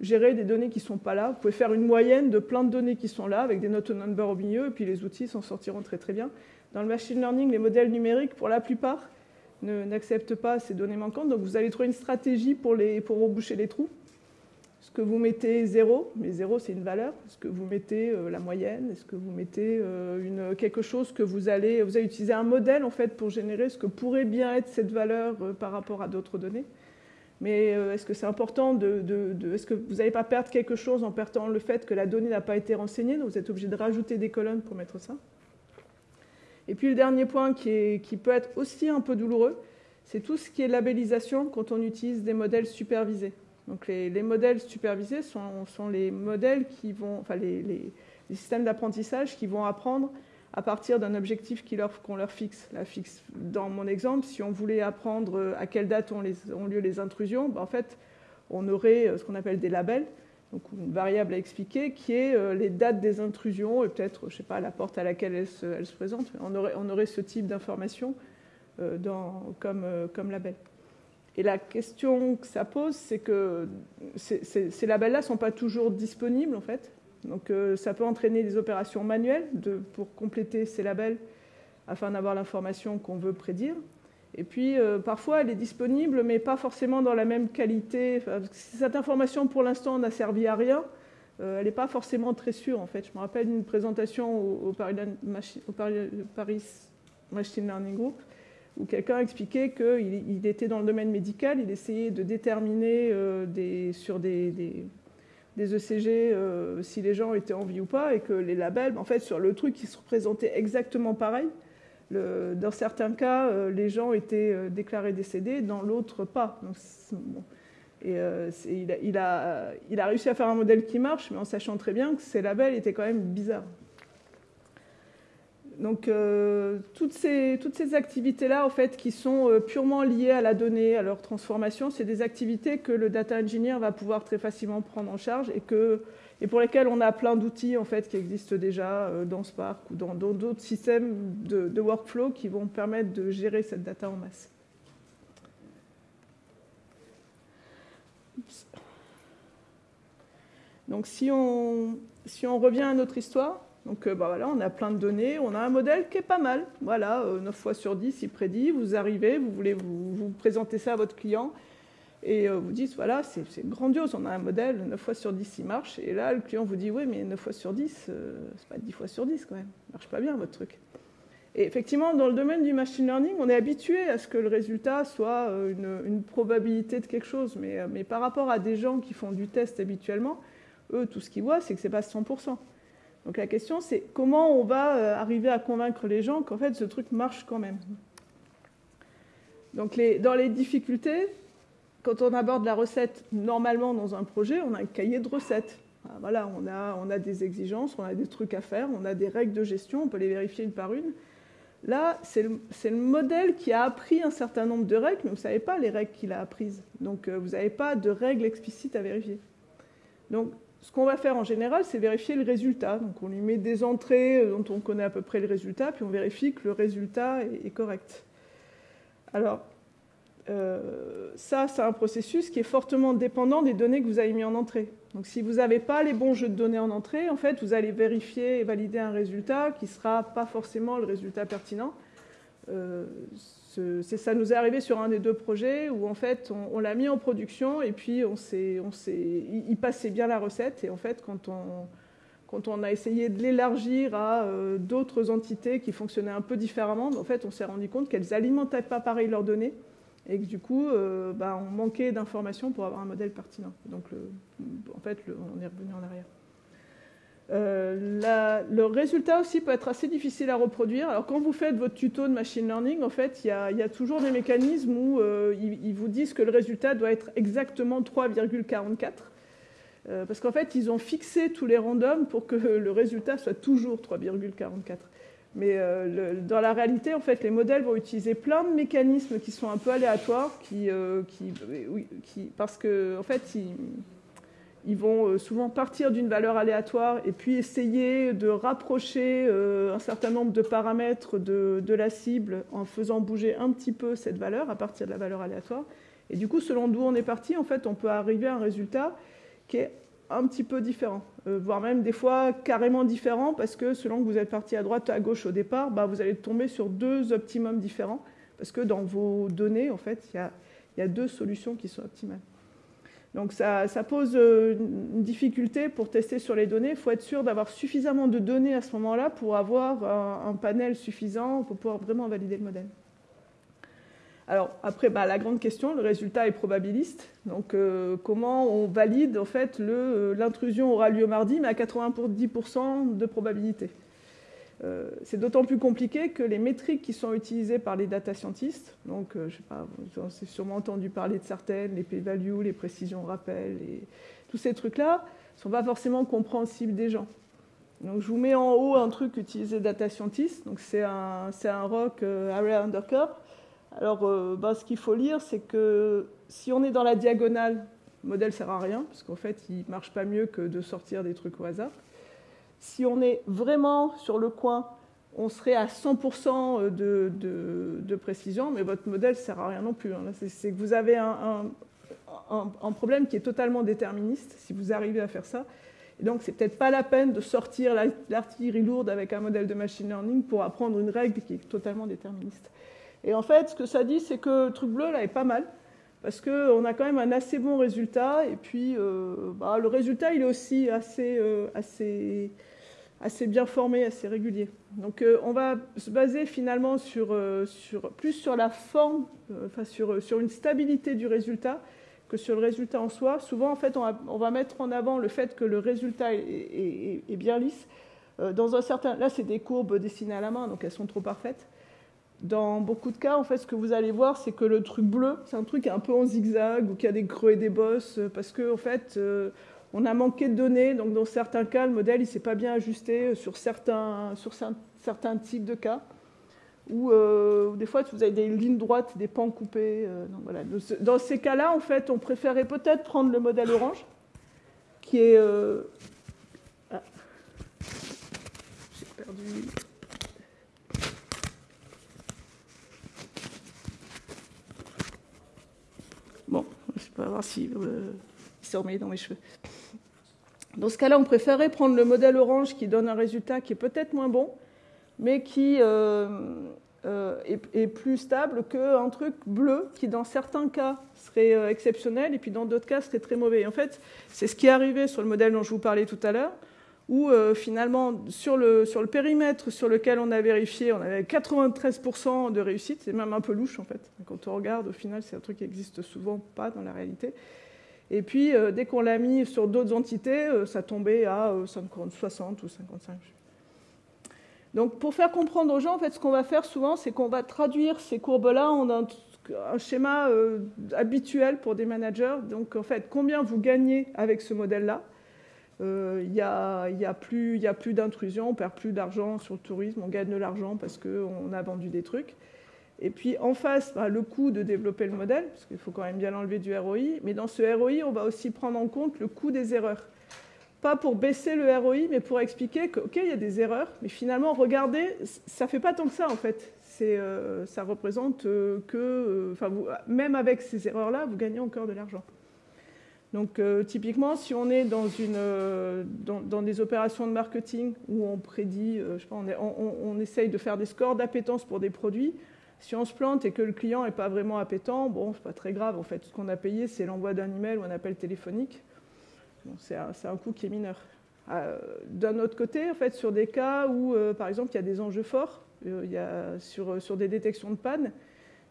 S1: gérer des données qui ne sont pas là. Vous pouvez faire une moyenne de plein de données qui sont là avec des not number au milieu, et puis les outils s'en sortiront très très bien. Dans le machine learning, les modèles numériques, pour la plupart, n'acceptent pas ces données manquantes. Donc vous allez trouver une stratégie pour, les, pour reboucher les trous. Est-ce que vous mettez 0 Mais 0, c'est une valeur. Est-ce que vous mettez euh, la moyenne? Est-ce que vous mettez euh, quelque chose que vous allez... Vous allez utiliser un modèle, en fait, pour générer ce que pourrait bien être cette valeur euh, par rapport à d'autres données? Mais est-ce que c'est important de... Est-ce que vous n'allez pas perdre quelque chose en perdant le fait que la donnée n'a pas été renseignée Donc vous êtes obligé de rajouter des colonnes pour mettre ça? Et puis le dernier point qui peut être aussi un peu douloureux, c'est tout ce qui est labellisation quand on utilise des modèles supervisés. Donc les, modèles supervisés sont, les modèles qui vont, enfin les, systèmes d'apprentissage qui vont apprendre à partir d'un objectif qu'on leur, fixe. Dans mon exemple, si on voulait apprendre à quelle date ont, lieu les intrusions, ben en fait, on aurait euh, ce qu'on appelle des labels, donc une variable à expliquer, qui est euh, les dates des intrusions et peut-être, je sais pas, la porte à laquelle elle se, présente. On aurait, on aurait, ce type d'information euh, comme label. Et la question que ça pose, c'est que ces, labels-là ne sont pas toujours disponibles, en fait. Donc euh, ça peut entraîner des opérations manuelles pour compléter ces labels afin d'avoir l'information qu'on veut prédire. Et puis euh, parfois elle est disponible, mais pas forcément dans la même qualité. cette information pour l'instant n'a servi à rien, euh, elle n'est pas forcément très sûre en fait. Je me rappelle d'une présentation au Paris Machine Learning Group où quelqu'un expliquait qu'il était dans le domaine médical, il essayait de déterminer euh, sur des, ECG euh, si les gens étaient en vie ou pas, et que les labels, en fait, sur le truc, ils se représentaient exactement pareil. dans certains cas, euh, les gens étaient déclarés décédés, dans l'autre, pas. Il, a, réussi à faire un modèle qui marche, mais en sachant très bien que ces labels étaient quand même bizarres. Donc euh, toutes ces, toutes ces activités-là, en fait, qui sont euh, purement liées à la donnée, à leur transformation, c'est des activités que le data engineer va pouvoir très facilement prendre en charge et, que, et pour lesquelles on a plein d'outils en fait, qui existent déjà euh, dans Spark ou dans d'autres systèmes de, workflow qui vont permettre de gérer cette data en masse. Donc si on, si on revient à notre histoire, donc euh, bah voilà, on a plein de données, on a un modèle qui est pas mal. Voilà, 9 euh, fois sur 10, il prédit, vous arrivez, vous voulez vous, présenter ça à votre client, et euh, vous dites, voilà, c'est grandiose, on a un modèle, 9 fois sur 10, il marche. Et là, le client vous dit, oui, mais 9 fois sur 10, c'est pas 10 fois sur 10 quand même, ça marche pas bien votre truc. Et effectivement, dans le domaine du machine learning, on est habitué à ce que le résultat soit une, probabilité de quelque chose. Mais, mais, par rapport à des gens qui font du test habituellement, eux, tout ce qu'ils voient, c'est que c'est pas 100%. Donc la question, c'est comment on va euh, arriver à convaincre les gens qu'en fait ce truc marche quand même. Donc dans les difficultés, quand on aborde la recette normalement dans un projet, on a un cahier de recettes. Ah, voilà, on a, des exigences, on a des trucs à faire, on a des règles de gestion, on peut les vérifier une par une. Là, c'est le, le, modèle qui a appris un certain nombre de règles, mais vous ne savez pas les règles qu'il a apprises. Donc, euh, vous n'avez pas de règles explicites à vérifier. Donc, ce qu'on va faire en général, c'est vérifier le résultat. Donc on lui met des entrées dont on connaît à peu près le résultat, puis on vérifie que le résultat est, correct. Alors, euh, ça, c'est un processus qui est fortement dépendant des données que vous avez mis en entrée. Donc si vous n'avez pas les bons jeux de données en entrée, en fait, vous allez vérifier et valider un résultat qui ne sera pas forcément le résultat pertinent. Euh, ça nous est arrivé sur un des deux projets où en fait on, l'a mis en production et puis on s'est, on il passait bien la recette et en fait quand on, quand on a essayé de l'élargir à euh, d'autres entités qui fonctionnaient un peu différemment, en fait on s'est rendu compte qu'elles alimentaient pas pareil leurs données et que du coup euh, bah, on manquait d'informations pour avoir un modèle pertinent. Donc en fait on est revenu en arrière. Euh, le résultat aussi peut être assez difficile à reproduire. Alors quand vous faites votre tuto de machine learning, en fait, il y a, toujours des mécanismes où euh, ils, vous disent que le résultat doit être exactement 3,44. Euh, parce qu'en fait, ils ont fixé tous les randoms pour que le résultat soit toujours 3,44. Mais dans la réalité, en fait, les modèles vont utiliser plein de mécanismes qui sont un peu aléatoires, qui, parce que en fait, ils, ils vont euh, souvent partir d'une valeur aléatoire et puis essayer de rapprocher euh, un certain nombre de paramètres de, la cible en faisant bouger un petit peu cette valeur à partir de la valeur aléatoire. Et du coup, selon d'où on est parti, en fait, on peut arriver à un résultat qui est un petit peu différent, euh, voire même des fois carrément différent, parce que selon que vous êtes parti à droite à gauche au départ, bah, vous allez tomber sur deux optimums différents, parce que dans vos données, en fait, il y a deux solutions qui sont optimales. Donc ça, pose euh, une difficulté pour tester sur les données. Il faut être sûr d'avoir suffisamment de données à ce moment-là pour avoir un, panel suffisant pour pouvoir vraiment valider le modèle. Alors après, bah, la grande question, le résultat est probabiliste. Donc euh, comment on valide en fait euh, l'intrusion aura lieu mardi, mais à 90% de probabilité euh, c'est d'autant plus compliqué que les métriques qui sont utilisées par les data scientists, donc euh, je sais pas, vous avez sûrement entendu parler de certaines, les p-values, les précisions rappels, et tous ces trucs-là, ne sont pas forcément compréhensibles des gens. Donc je vous mets en haut un truc utilisé data scientists, donc c'est un, un ROC euh, Area Under Alors ben, ce qu'il faut lire, c'est que si on est dans la diagonale, le modèle sert à rien, parce qu'en fait il marche pas mieux que de sortir des trucs au hasard. Si on est vraiment sur le coin, on serait à 100% de, précision, mais votre modèle ne sert à rien non plus. Hein. C'est que vous avez un, problème qui est totalement déterministe, si vous arrivez à faire ça. Et donc, c'est peut-être pas la peine de sortir l'artillerie lourde avec un modèle de machine learning pour apprendre une règle qui est totalement déterministe. Et en fait, ce que ça dit, c'est que le truc bleu, là, est pas mal parce qu'on a quand même un assez bon résultat. Et puis, euh, bah, le résultat, il est aussi assez, euh, assez, assez bien formé, assez régulier. Donc, euh, on va se baser finalement sur, sur, plus sur la forme, enfin, sur, sur une stabilité du résultat que sur le résultat en soi. Souvent, en fait, on va, mettre en avant le fait que le résultat est, est bien lisse. Dans un certain, là, c'est des courbes dessinées à la main, donc elles sont trop parfaites dans beaucoup de cas, en fait, ce que vous allez voir, c'est que le truc bleu, c'est un truc un peu en zigzag ou qui a des creux et des bosses, euh, parce qu'en en fait, euh, on a manqué de données. Donc, dans certains cas, le modèle il s'est pas bien ajusté sur certains, sur certains types de cas. Ou euh, des fois, vous avez des lignes droites, des pans coupés. voilà. Dans ces cas-là, en fait, on préférait peut-être prendre le modèle orange, qui est. Ah. J'ai perdu. Pas voir si euh, s'est remis dans mes cheveux. Dans ce cas-là, on préférait prendre le modèle orange qui donne un résultat qui est peut-être moins bon, mais qui euh, euh, est, plus stable qu'un truc bleu qui, dans certains cas, serait exceptionnel et puis dans d'autres cas, serait très mauvais. en fait, c'est ce qui est arrivé sur le modèle dont je vous parlais tout à l'heure où euh, finalement, sur le, sur le, périmètre sur lequel on a vérifié, on avait 93% de réussite. C'est même un peu louche, en fait. Quand on regarde, au final, c'est un truc qui existe souvent pas dans la réalité. Et puis, euh, dès qu'on l'a mis sur d'autres entités, euh, ça tombait à 60 ou 55. Donc, pour faire comprendre aux gens, en fait, ce qu'on va faire souvent, c'est qu'on va traduire ces courbes-là en un, schéma habituel pour des managers. Donc, en fait, combien vous gagnez avec ce modèle-là? Il n'y a, y a, plus, d'intrusion, on perd plus d'argent sur le tourisme, on gagne de l'argent parce qu'on a vendu des trucs. Et puis en face, bah, le coût de développer le modèle, parce qu'il faut quand même bien l'enlever du ROI, mais dans ce ROI, on va aussi prendre en compte le coût des erreurs. Pas pour baisser le ROI, mais pour expliquer qu'il il y a des erreurs, mais finalement, regardez, ça ne fait pas tant que ça en fait. Euh, ça représente euh, que, même avec ces erreurs-là, vous gagnez encore de l'argent. Donc euh, typiquement, si on est euh, dans, des opérations de marketing où on prédit, euh, on, essaye de faire des scores d'appétence pour des produits, si on se plante et que le client n'est pas vraiment appétant, bon, c'est pas très grave. En fait, ce qu'on a payé, c'est l'envoi d'un email ou un appel téléphonique. c'est un, coût qui est mineur. D'un autre côté, en fait, sur des cas où, par exemple, il y a des enjeux forts, il y a, sur, sur des détections de panne,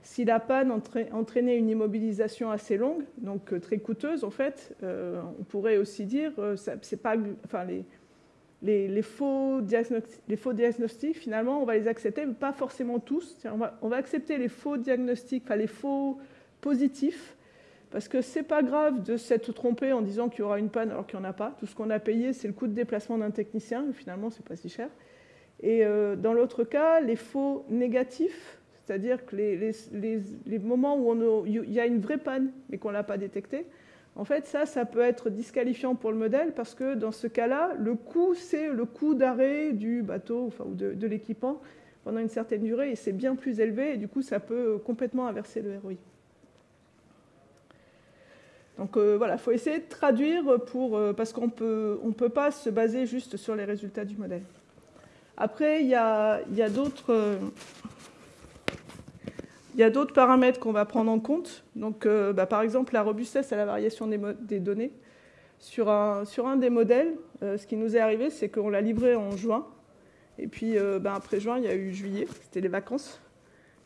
S1: si la panne entraînait une immobilisation assez longue, donc euh, très coûteuse en fait, euh, on pourrait aussi dire, euh, les, faux diagnostics, finalement, on va les accepter, mais pas forcément tous. On va, accepter les faux diagnostics, enfin les faux positifs, parce que c'est pas grave de s'être trompé en disant qu'il y aura une panne alors qu'il n'y en a pas. Tout ce qu'on a payé, c'est le coût de déplacement d'un technicien, et finalement, c'est pas si cher. Et dans l'autre cas, les faux négatifs, c'est-à-dire que les, moments où il y a une vraie panne mais qu'on ne l'a pas détectée, En fait, ça, ça peut être disqualifiant pour le modèle parce que dans ce cas-là, le coût, c'est le coût d'arrêt du bateau enfin, ou de, l'équipement pendant une certaine durée et c'est bien plus élevé et du coup, ça peut complètement inverser le ROI. Donc euh, voilà, il faut essayer de traduire pour, euh, parce qu'on peut, ne peut pas se baser juste sur les résultats du modèle. Après, il y a, y a d'autres euh, il y a d'autres paramètres qu'on va prendre en compte. Donc, euh, bah, par exemple, la robustesse à la variation des, données. Sur un, sur un, des modèles, euh, ce qui nous est arrivé, c'est qu'on l'a livré en juin. Et puis, euh, bah, après juin, il y a eu juillet, c'était les vacances.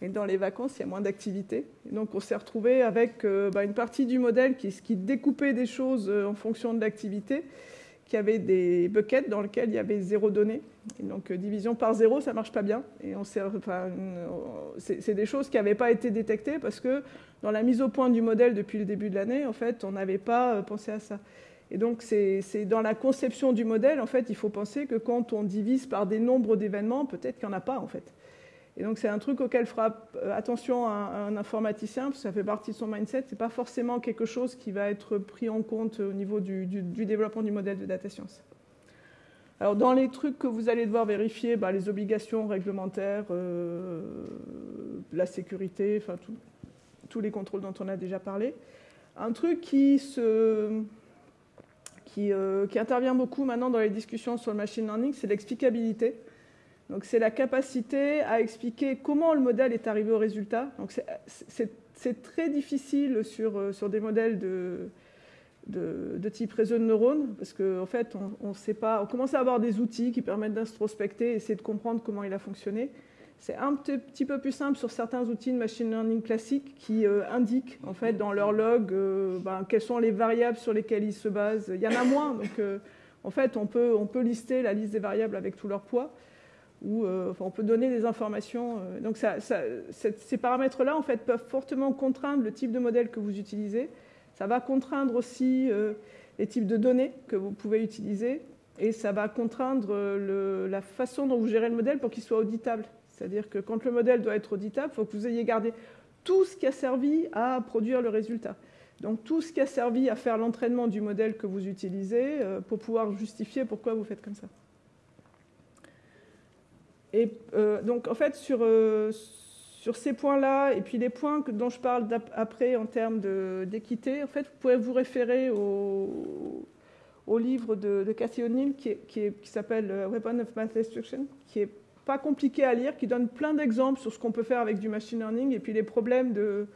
S1: Et dans les vacances, il y a moins d'activité. Donc, on s'est retrouvé avec bah, une partie du modèle qui, qui découpait des choses en fonction de l'activité qui avait des buckets dans lesquels il y avait zéro donnée. Donc euh, division par zéro, ça marche pas bien. Et on enfin, c'est des choses qui n'avaient pas été détectées parce que dans la mise au point du modèle depuis le début de l'année, en fait, on n'avait pas euh, pensé à ça. Et donc c'est dans la conception du modèle, en fait, il faut penser que quand on divise par des nombres d'événements, peut-être qu'il n'y en a pas, en fait. Et donc c'est un truc auquel fera euh, attention un, informaticien, parce que ça fait partie de son mindset. Ce n'est pas forcément quelque chose qui va être pris en compte au niveau du, développement du modèle de data science. Alors dans les trucs que vous allez devoir vérifier, bah, les obligations réglementaires, euh, la sécurité, enfin tous les contrôles dont on a déjà parlé. Un truc qui, se, qui, euh, qui intervient beaucoup maintenant dans les discussions sur le machine learning, c'est l'explicabilité. Donc c'est la capacité à expliquer comment le modèle est arrivé au résultat. Donc c'est très difficile sur, euh, des modèles de, type réseau de neurones, parce qu'en en fait, on, sait pas, on commence à avoir des outils qui permettent d'introspecter, essayer de comprendre comment il a fonctionné. C'est un petit peu plus simple sur certains outils de machine learning classiques qui euh, indiquent en fait dans leur log euh, ben, quelles sont les variables sur lesquelles ils se basent. Il y en a moins, donc en fait on peut, on peut lister la liste des variables avec tout leur poids euh, on peut donner des informations. Euh, donc ces paramètres-là, en fait, peuvent fortement contraindre le type de modèle que vous utilisez. Ça va contraindre aussi euh, les types de données que vous pouvez utiliser. Et ça va contraindre la façon dont vous gérez le modèle pour qu'il soit auditable. C'est-à-dire que quand le modèle doit être auditable, il faut que vous ayez gardé tout ce qui a servi à produire le résultat. Donc tout ce qui a servi à faire l'entraînement du modèle que vous utilisez pour pouvoir justifier pourquoi vous faites comme ça. Et euh, donc, en fait, sur, euh, sur ces points-là, et puis les points dont je parle après en termes d'équité, en fait, vous pouvez vous référer au, au livre de, de Cathy O'Neill qui, s'appelle euh, Weapon of Math Destruction, qui est pas compliqué à lire, qui donne plein d'exemples sur ce qu'on peut faire avec du machine learning et puis les problèmes de,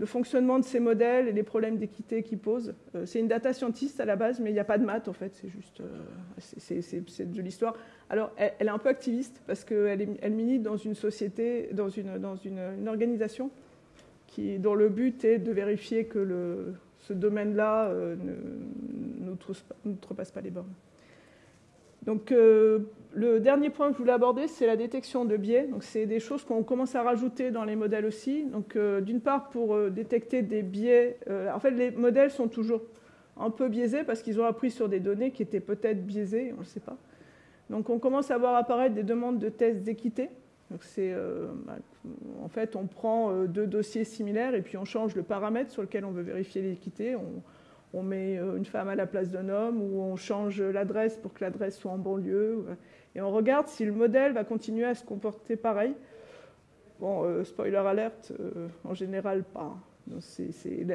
S1: le fonctionnement de ces modèles et les problèmes d'équité qu'ils posent. Euh, c'est une data scientist à la base, mais il n'y a pas de maths en fait, c'est juste euh, c'est de l'histoire. Alors elle, est un peu activiste parce qu'elle elle milite dans une société, dans une, dans une, organisation qui, dont le but est de vérifier que ce domaine-là euh, n'outrepasse pas les bornes. Donc le dernier point que je voulais aborder, c'est la détection de biais. Donc, c'est des choses qu'on commence à rajouter dans les modèles aussi. Donc, euh, d'une part, pour euh, détecter des biais. Euh, en fait, les modèles sont toujours un peu biaisés parce qu'ils ont appris sur des données qui étaient peut-être biaisées, on ne le sait pas. Donc, on commence à voir apparaître des demandes de tests d'équité. Donc, c'est, bah, en fait, on prend deux dossiers similaires et puis on change le paramètre sur lequel on veut vérifier l'équité. On met une femme à la place d'un homme ou on change l'adresse pour que l'adresse soit en banlieue et on regarde si le modèle va continuer à se comporter pareil. Bon, euh, spoiler alerte, euh, en général pas.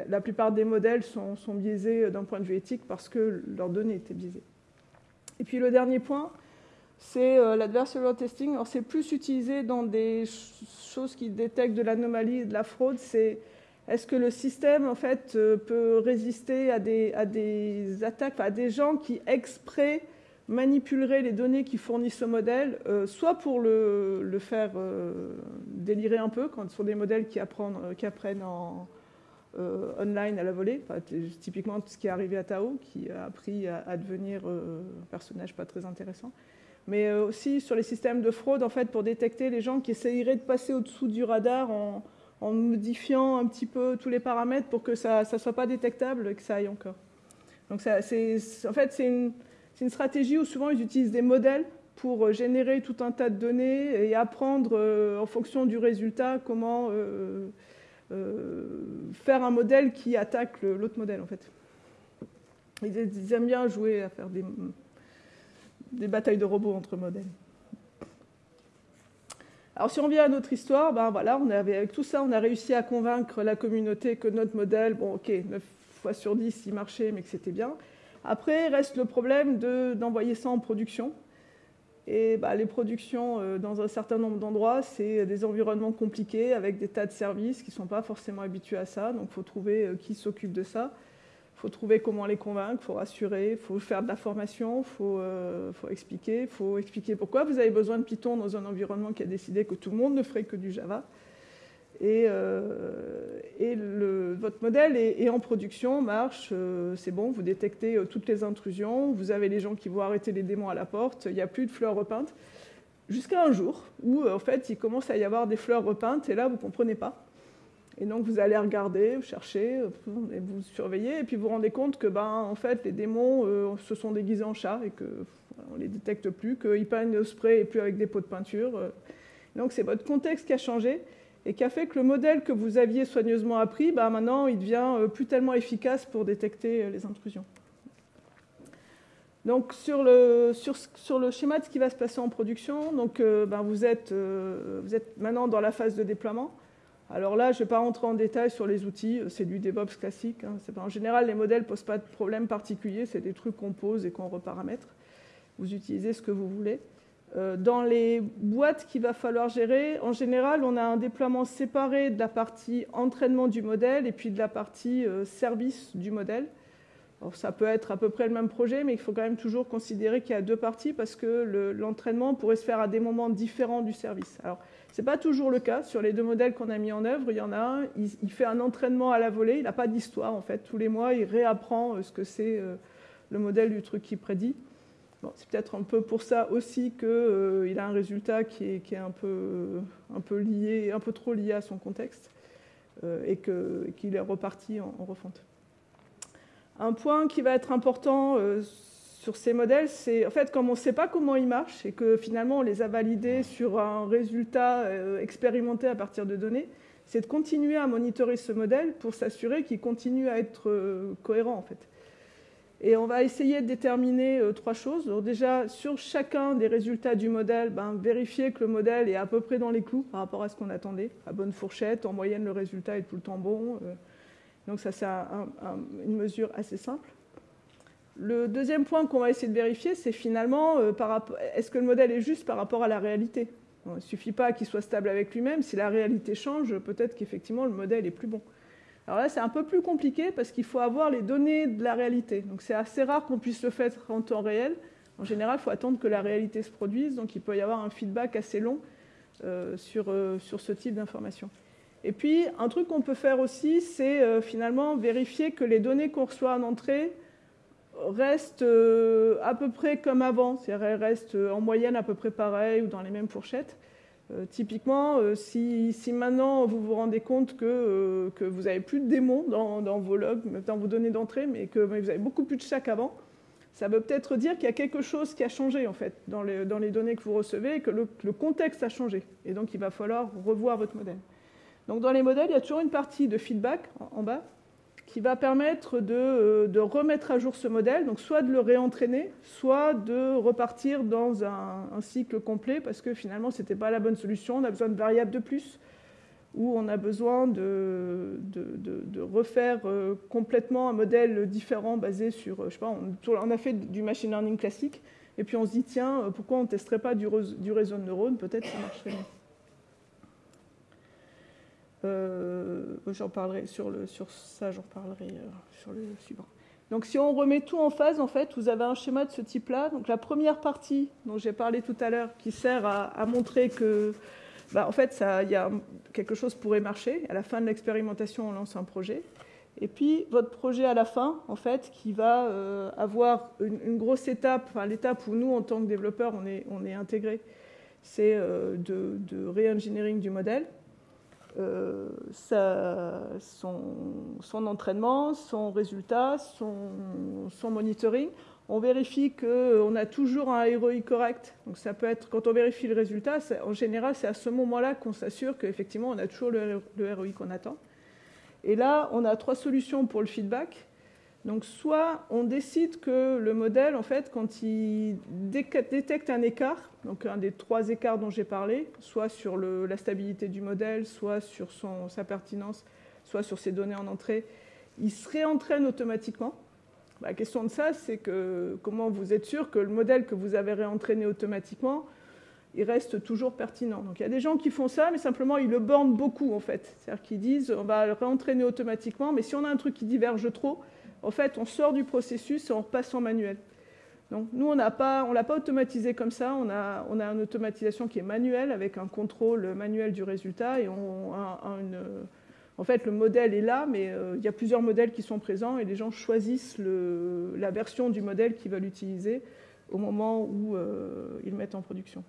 S1: la, plupart des modèles sont, biaisés d'un point de vue éthique parce que leurs données étaient biaisées. Et puis le dernier point, c'est euh, l'adversarial testing. Alors c'est plus utilisé dans des choses qui détectent de l'anomalie et de la fraude. C'est est-ce que le système en fait peut résister à des, à des attaques, à des gens qui exprès manipulerait les données qui fournissent ce modèle, euh, soit pour le, faire euh, délirer un peu, quand ce sont des modèles qui apprennent, euh, qui apprennent en, online à la volée, typiquement ce qui est arrivé à Tao, qui a appris à, devenir un personnage pas très intéressant, mais aussi sur les systèmes de fraude, en fait, pour détecter les gens qui essayeraient de passer au-dessous du radar en, modifiant un petit peu tous les paramètres pour que ça ne soit pas détectable et que ça aille encore. Donc en fait, c'est une stratégie où souvent ils utilisent des modèles pour euh, générer tout un tas de données et apprendre euh, en fonction du résultat comment euh, faire un modèle qui attaque l'autre modèle en fait. Ils aiment bien jouer à faire des batailles de robots entre modèles. Alors si on vient à notre histoire, ben voilà, on avait, avec tout ça, on a réussi à convaincre la communauté que notre modèle, bon ok, 9 fois sur 10, il marchait, mais que c'était bien. Après, reste le problème d'envoyer ça en production. Et bah, les productions euh, dans un certain nombre d'endroits, c'est des environnements compliqués avec des tas de services qui ne sont pas forcément habitués à ça. Donc il faut trouver euh, qui s'occupe de ça. Il faut trouver comment les convaincre, il faut rassurer, il faut faire de la formation, il faut, euh, faut, expliquer, il faut expliquer pourquoi vous avez besoin de Python dans un environnement qui a décidé que tout le monde ne ferait que du Java. Et, euh, votre modèle est, en production, marche, euh, c'est bon, vous détectez toutes les intrusions, vous avez les gens qui vont arrêter les démons à la porte, il n'y a plus de fleurs repeintes. Jusqu'à un jour où, en fait, il commence à y avoir des fleurs repeintes, et là, vous ne comprenez pas. Et donc vous allez regarder, chercher, et vous surveillez, et puis vous vous rendez compte que ben, en fait, les démons euh, se sont déguisés en chats et qu'on ne les détecte plus, qu'ils peignent le spray et plus avec des pots de peinture. Euh. Donc c'est votre contexte qui a changé et qui a fait que le modèle que vous aviez soigneusement appris, ben, maintenant il devient euh, plus tellement efficace pour détecter les intrusions. Donc sur le, sur, sur le, schéma de ce qui va se passer en production, donc, ben, vous, êtes, vous êtes maintenant dans la phase de déploiement. Alors là, je ne vais pas rentrer en détail sur les outils, c'est du DevOps classique. Hein. en général, les modèles ne posent pas de problème particulier, c'est des trucs qu'on pose et qu'on reparamètre. Vous utilisez ce que vous voulez. Euh, dans les boîtes qu'il va falloir gérer, en général, on a un déploiement séparé de la partie entraînement du modèle et puis de la partie euh, service du modèle. ça peut être à peu près le même projet, mais il faut quand même toujours considérer qu'il y a deux parties parce que l'entraînement pourrait se faire à des moments différents du service. Alors, ce n'est pas toujours le cas. Sur les deux modèles qu'on a mis en œuvre, il y en a un, il, fait un entraînement à la volée, il n'a pas d'histoire en fait. Tous les mois, il réapprend euh, ce que c'est euh, le modèle du truc qu'il prédit. c'est peut-être un peu pour ça aussi qu'il euh, a un résultat qui est, un, peu, un peu lié, un peu trop lié à son contexte et qu'il est reparti en, refonte. Un point qui va être important sur ces modèles, c'est en fait comme on ne sait pas comment ils marchent et que finalement on les a validés sur un résultat euh, expérimenté à partir de données, c'est de continuer à monitorer ce modèle pour s'assurer qu'il continue à être euh, cohérent en fait. Et on va essayer de déterminer euh, trois choses. Donc déjà, sur chacun des résultats du modèle, ben, vérifier que le modèle est à peu près dans les clous par rapport à ce qu'on attendait, à bonne fourchette. En moyenne, le résultat est tout le temps bon. donc ça, c'est une mesure assez simple. Le deuxième point qu'on va essayer de vérifier, c'est finalement, euh, est-ce que le modèle est juste par rapport à la réalité? Il ne suffit pas qu'il soit stable avec lui-même. Si la réalité change, peut-être qu'effectivement le modèle est plus bon. Alors là, c'est un peu plus compliqué parce qu'il faut avoir les données de la réalité. Donc c'est assez rare qu'on puisse le faire en temps réel. En général, il faut attendre que la réalité se produise. Donc il peut y avoir un feedback assez long euh, sur, euh, sur ce type d'information. Et puis, un truc qu'on peut faire aussi, c'est finalement vérifier que les données qu'on reçoit en entrée reste euh, à peu près comme avant, c'est-à-dire elle reste euh, en moyenne à peu près pareil ou dans les mêmes fourchettes. Euh, typiquement, si, maintenant vous vous rendez compte que, que vous n'avez plus de démons dans, vos logs, dans vos données d'entrée, mais que vous avez beaucoup plus de chaque qu'avant, ça veut peut-être dire qu'il y a quelque chose qui a changé en fait dans les, dans les données que vous recevez et que le, contexte a changé. Et donc il va falloir revoir votre modèle. Donc dans les modèles, il y a toujours une partie de feedback en bas qui va permettre euh, de, remettre à jour ce modèle, donc soit de le réentraîner, soit de repartir dans un, cycle complet, parce que finalement, ce n'était pas la bonne solution, on a besoin de variables de plus, ou on a besoin de, de, refaire euh, complètement un modèle différent basé sur, je sais pas, on, a fait du machine learning classique, et puis on se dit, tiens, pourquoi on ne testerait pas du, du réseau de neurones, peut-être ça marcherait mieux. Euh, j'en parlerai sur, le, sur ça, j'en parlerai euh, sur le suivant. Donc si on remet tout en phase, en fait, vous avez un schéma de ce type-là. Donc la première partie dont j'ai parlé tout à l'heure, qui sert à, montrer que, bah, en fait, ça, y a quelque chose pourrait marcher. À la fin de l'expérimentation, on lance un projet. Et puis votre projet à la fin, en fait, qui va euh, avoir une, grosse étape, enfin, l'étape où nous, en tant que développeurs, on est, on est intégré, c'est de, de re-engineering du modèle. Euh, son, entraînement, son résultat, son, monitoring. On vérifie qu'on a toujours un ROI correct. Donc ça peut être, quand on vérifie le résultat, en général, c'est à ce moment-là qu'on s'assure qu'effectivement, on a toujours le, ROI qu'on attend. Et là, on a trois solutions pour le feedback. Donc soit on décide que le modèle, en fait, quand il détecte un écart, donc un des trois écarts dont j'ai parlé, soit sur la stabilité du modèle, soit sur sa pertinence, soit sur ses données en entrée, il se réentraîne automatiquement. La question de ça, c'est que comment vous êtes sûr que le modèle que vous avez réentraîné automatiquement, il reste toujours pertinent. Donc il y a des gens qui font ça, mais simplement ils le bornent beaucoup en fait. C'est-à-dire qu'ils disent on va le réentraîner automatiquement, mais si on a un truc qui diverge trop, en fait, on sort du processus et on repasse en manuel. Donc nous, on ne l'a pas automatisé comme ça, on a, on une automatisation qui est manuelle avec un contrôle manuel du résultat et on en fait, le modèle est là, mais euh, il y a plusieurs modèles qui sont présents et les gens choisissent la version du modèle qu'ils veulent utiliser au moment où euh, ils mettent en production.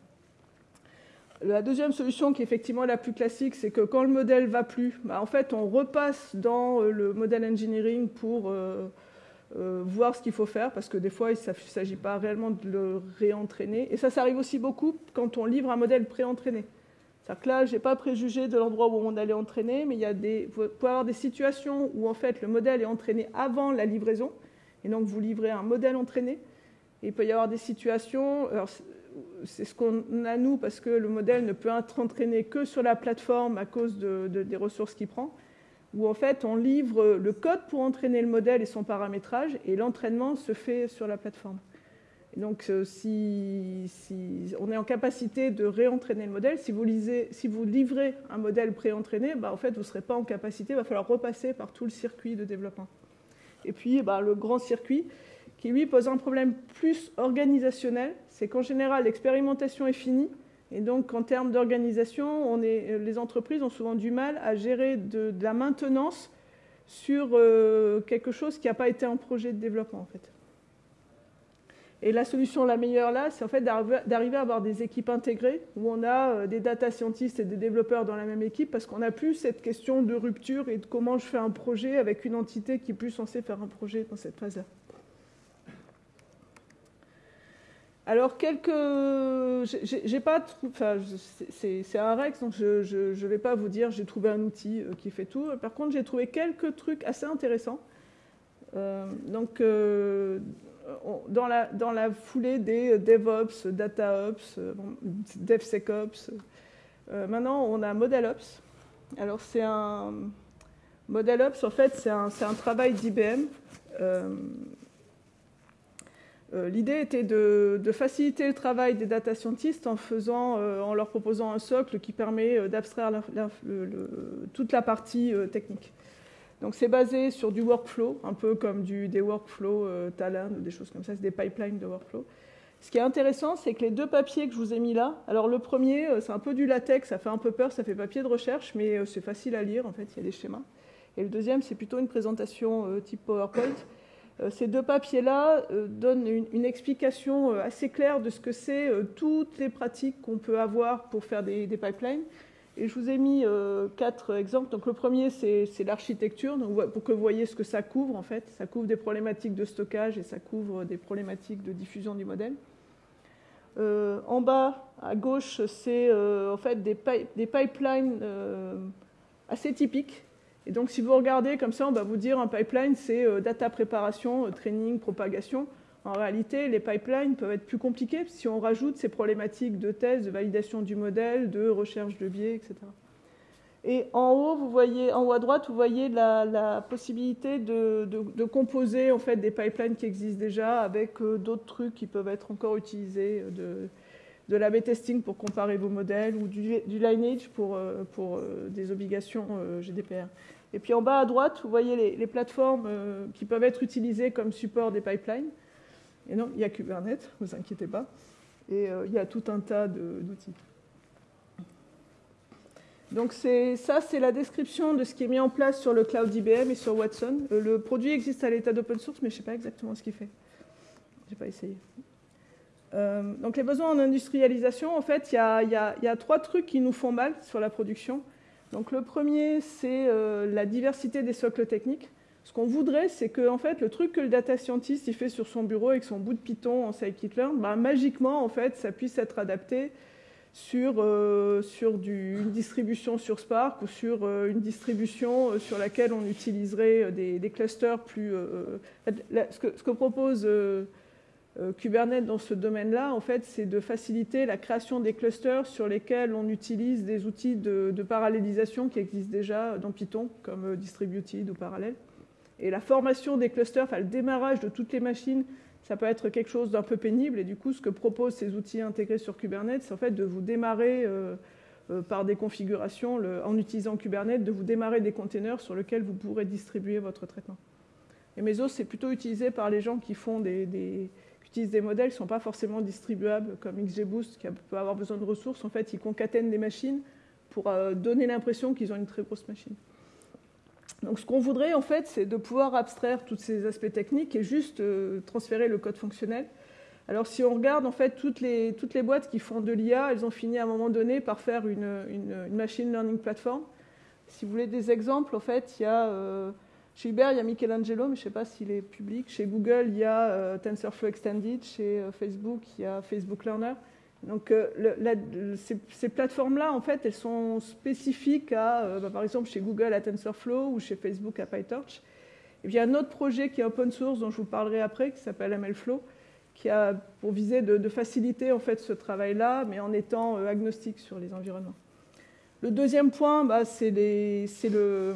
S1: La deuxième solution, qui est effectivement la plus classique, c'est que quand le modèle va plus, bah, en fait, on repasse dans euh, le modèle engineering pour euh, euh, voir ce qu'il faut faire, parce que des fois, il ne s'agit pas réellement de le réentraîner. Et ça, ça arrive aussi beaucoup quand on livre un modèle pré-entraîné. C'est-à-dire que là, je n'ai pas préjugé de l'endroit où on allait entraîner, mais il y a des, avoir des situations où en fait le modèle est entraîné avant la livraison, et donc vous livrez un modèle entraîné. Et il peut y avoir des situations, c'est ce qu'on a nous parce que le modèle ne peut être entraîné que sur la plateforme à cause des ressources qu'il prend, où en fait on livre le code pour entraîner le modèle et son paramétrage et l'entraînement se fait sur la plateforme. Donc euh, si, on est en capacité de réentraîner le modèle, si vous, livrez un modèle préentraîné, bah, en fait vous ne serez pas en capacité, il va falloir repasser par tout le circuit de développement. Et puis bah, le grand circuit, qui lui pose un problème plus organisationnel, c'est qu'en général l'expérimentation est finie, et donc en termes d'organisation, les entreprises ont souvent du mal à gérer de, la maintenance sur euh, quelque chose qui n'a pas été un projet de développement en fait. Et la solution la meilleure là, c'est en fait d'arriver à avoir des équipes intégrées où on a euh, des data scientists et des développeurs dans la même équipe parce qu'on n'a plus cette question de rupture et de comment je fais un projet avec une entité qui est plus censée faire un projet dans cette phase-là. Alors, quelques. J'ai pas. Enfin, c'est un Rex, donc je ne vais pas vous dire j'ai trouvé un outil euh, qui fait tout. Par contre, j'ai trouvé quelques trucs assez intéressants. Euh, donc, euh, dans, la, foulée des DevOps, DataOps, DevSecOps, maintenant on a ModelOps. Alors, c'est un. ModelOps, en fait, c'est un, un, travail d'IBM l'idée était de, faciliter le travail des data scientists en, euh, leur proposant un socle qui permet euh, d'abstraire toute la partie technique. Donc c'est basé sur du workflow, un peu comme des workflows Talend ou des choses comme ça, c'est des pipelines de workflow. Ce qui est intéressant, c'est que les deux papiers que je vous ai mis là, alors le premier, c'est un peu du latex, ça fait un peu peur, ça fait papier de recherche, mais c'est facile à lire, en fait, il y a des schémas. Et le deuxième, c'est plutôt une présentation type PowerPoint euh, ces deux papiers-là euh, donnent une, explication euh, assez claire de ce que c'est toutes les pratiques qu'on peut avoir pour faire des, pipelines. Et je vous ai mis quatre exemples. Donc le premier, c'est l'architecture, pour que vous voyez ce que ça couvre en fait. Ça couvre des problématiques de stockage et ça couvre des problématiques de diffusion du modèle. en bas, à gauche, c'est en fait des pipelines assez typiques et donc, si vous regardez comme ça, on va vous dire un pipeline, c'est euh, data préparation, euh, training, propagation. En réalité, les pipelines peuvent être plus compliqués si on rajoute ces problématiques de thèse, de validation du modèle, de recherche de biais, etc. Et en haut, vous voyez, en haut à droite, vous voyez la, possibilité de, composer en fait des pipelines qui existent déjà avec euh, d'autres trucs qui peuvent être encore utilisés, de, de l'AB testing pour comparer vos modèles ou du, lineage pour, pour des obligations GDPR. Et puis en bas à droite, vous voyez les, plateformes euh, qui peuvent être utilisées comme support des pipelines. Et non, il y a Kubernetes, ne vous inquiétez pas. Et euh, il y a tout un tas d'outils. Donc ça, c'est la description de ce qui est mis en place sur le cloud IBM et sur Watson. Euh, le produit existe à l'état d'open source, mais je ne sais pas exactement ce qu'il fait. Je n'ai pas essayé. donc les besoins en industrialisation, en fait, il y, a, trois trucs qui nous font mal sur la production. Donc le premier, c'est euh, la diversité des socles techniques. Ce qu'on voudrait, c'est que en fait, le truc que le data scientist il fait sur son bureau avec son bout de Python en scikit-learn, bah, magiquement, en fait, ça puisse être adapté sur, euh, sur une distribution sur Spark ou sur euh, une distribution sur laquelle on utiliserait des, clusters plus... ce, que, propose Kubernetes dans ce domaine-là, en fait, c'est de faciliter la création des clusters sur lesquels on utilise des outils de, parallélisation qui existent déjà dans Python, comme distributed ou parallèle. Et la formation des clusters, enfin le démarrage de toutes les machines ça peut être quelque chose d'un peu pénible. Et du coup, ce que proposent ces outils intégrés sur Kubernetes, c'est en fait de vous démarrer euh, euh, par des configurations, en utilisant Kubernetes, de vous démarrer des containers sur lesquels vous pourrez distribuer votre traitement. Et Mesos, c'est plutôt utilisé par les gens qui font des, utilisent des modèles ne sont pas forcément distribuables, comme XGBoost, qui peut avoir besoin de ressources. En fait, ils concatènent des machines pour euh, donner l'impression qu'ils ont une très grosse machine. Donc ce qu'on voudrait en fait, c'est de pouvoir abstraire tous ces aspects techniques et juste euh, transférer le code fonctionnel. Alors si on regarde en fait toutes les, toutes les boîtes qui font de l'IA, elles ont fini à un moment donné par faire une, une, machine learning platform. Si vous voulez des exemples, en fait, il y a euh, chez Uber, il y a Michelangelo, mais je ne sais pas s'il est public. Chez Google, il y a euh, TensorFlow Extended. Chez Facebook, il y a Facebook Learner. Donc euh, ces, plateformes-là, en fait, elles sont spécifiques à, euh, bah, par exemple, chez Google à TensorFlow ou chez Facebook à PyTorch. Et puis il y a un autre projet qui est open source dont je vous parlerai après, qui s'appelle MLflow, qui a pour visée de, faciliter en fait ce travail-là, mais en étant euh, agnostique sur les environnements. Le deuxième point, bah, c'est le,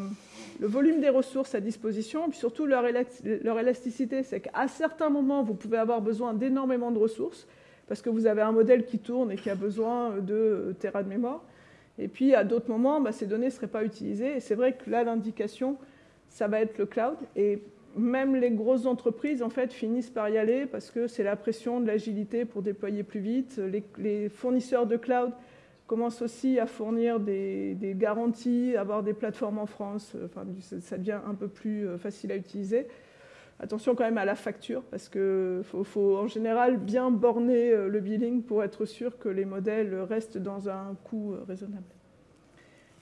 S1: le, volume des ressources à disposition, puis surtout leur, leur élasticité. C'est qu'à certains moments, vous pouvez avoir besoin d'énormément de ressources, parce que vous avez un modèle qui tourne et qui a besoin de terrain de mémoire. Et puis, à d'autres moments, bah, ces données ne seraient pas utilisées. Et c'est vrai que là, l'indication, ça va être le cloud. Et même les grosses entreprises, en fait, finissent par y aller parce que c'est la pression de l'agilité pour déployer plus vite. Les, fournisseurs de cloud commencent aussi à fournir des, garanties, avoir des plateformes en France. Enfin, ça devient un peu plus euh, facile à utiliser. Attention quand même à la facture, parce qu'il faut, en général bien borner euh, le billing pour être sûr que les modèles restent dans un coût euh, raisonnable.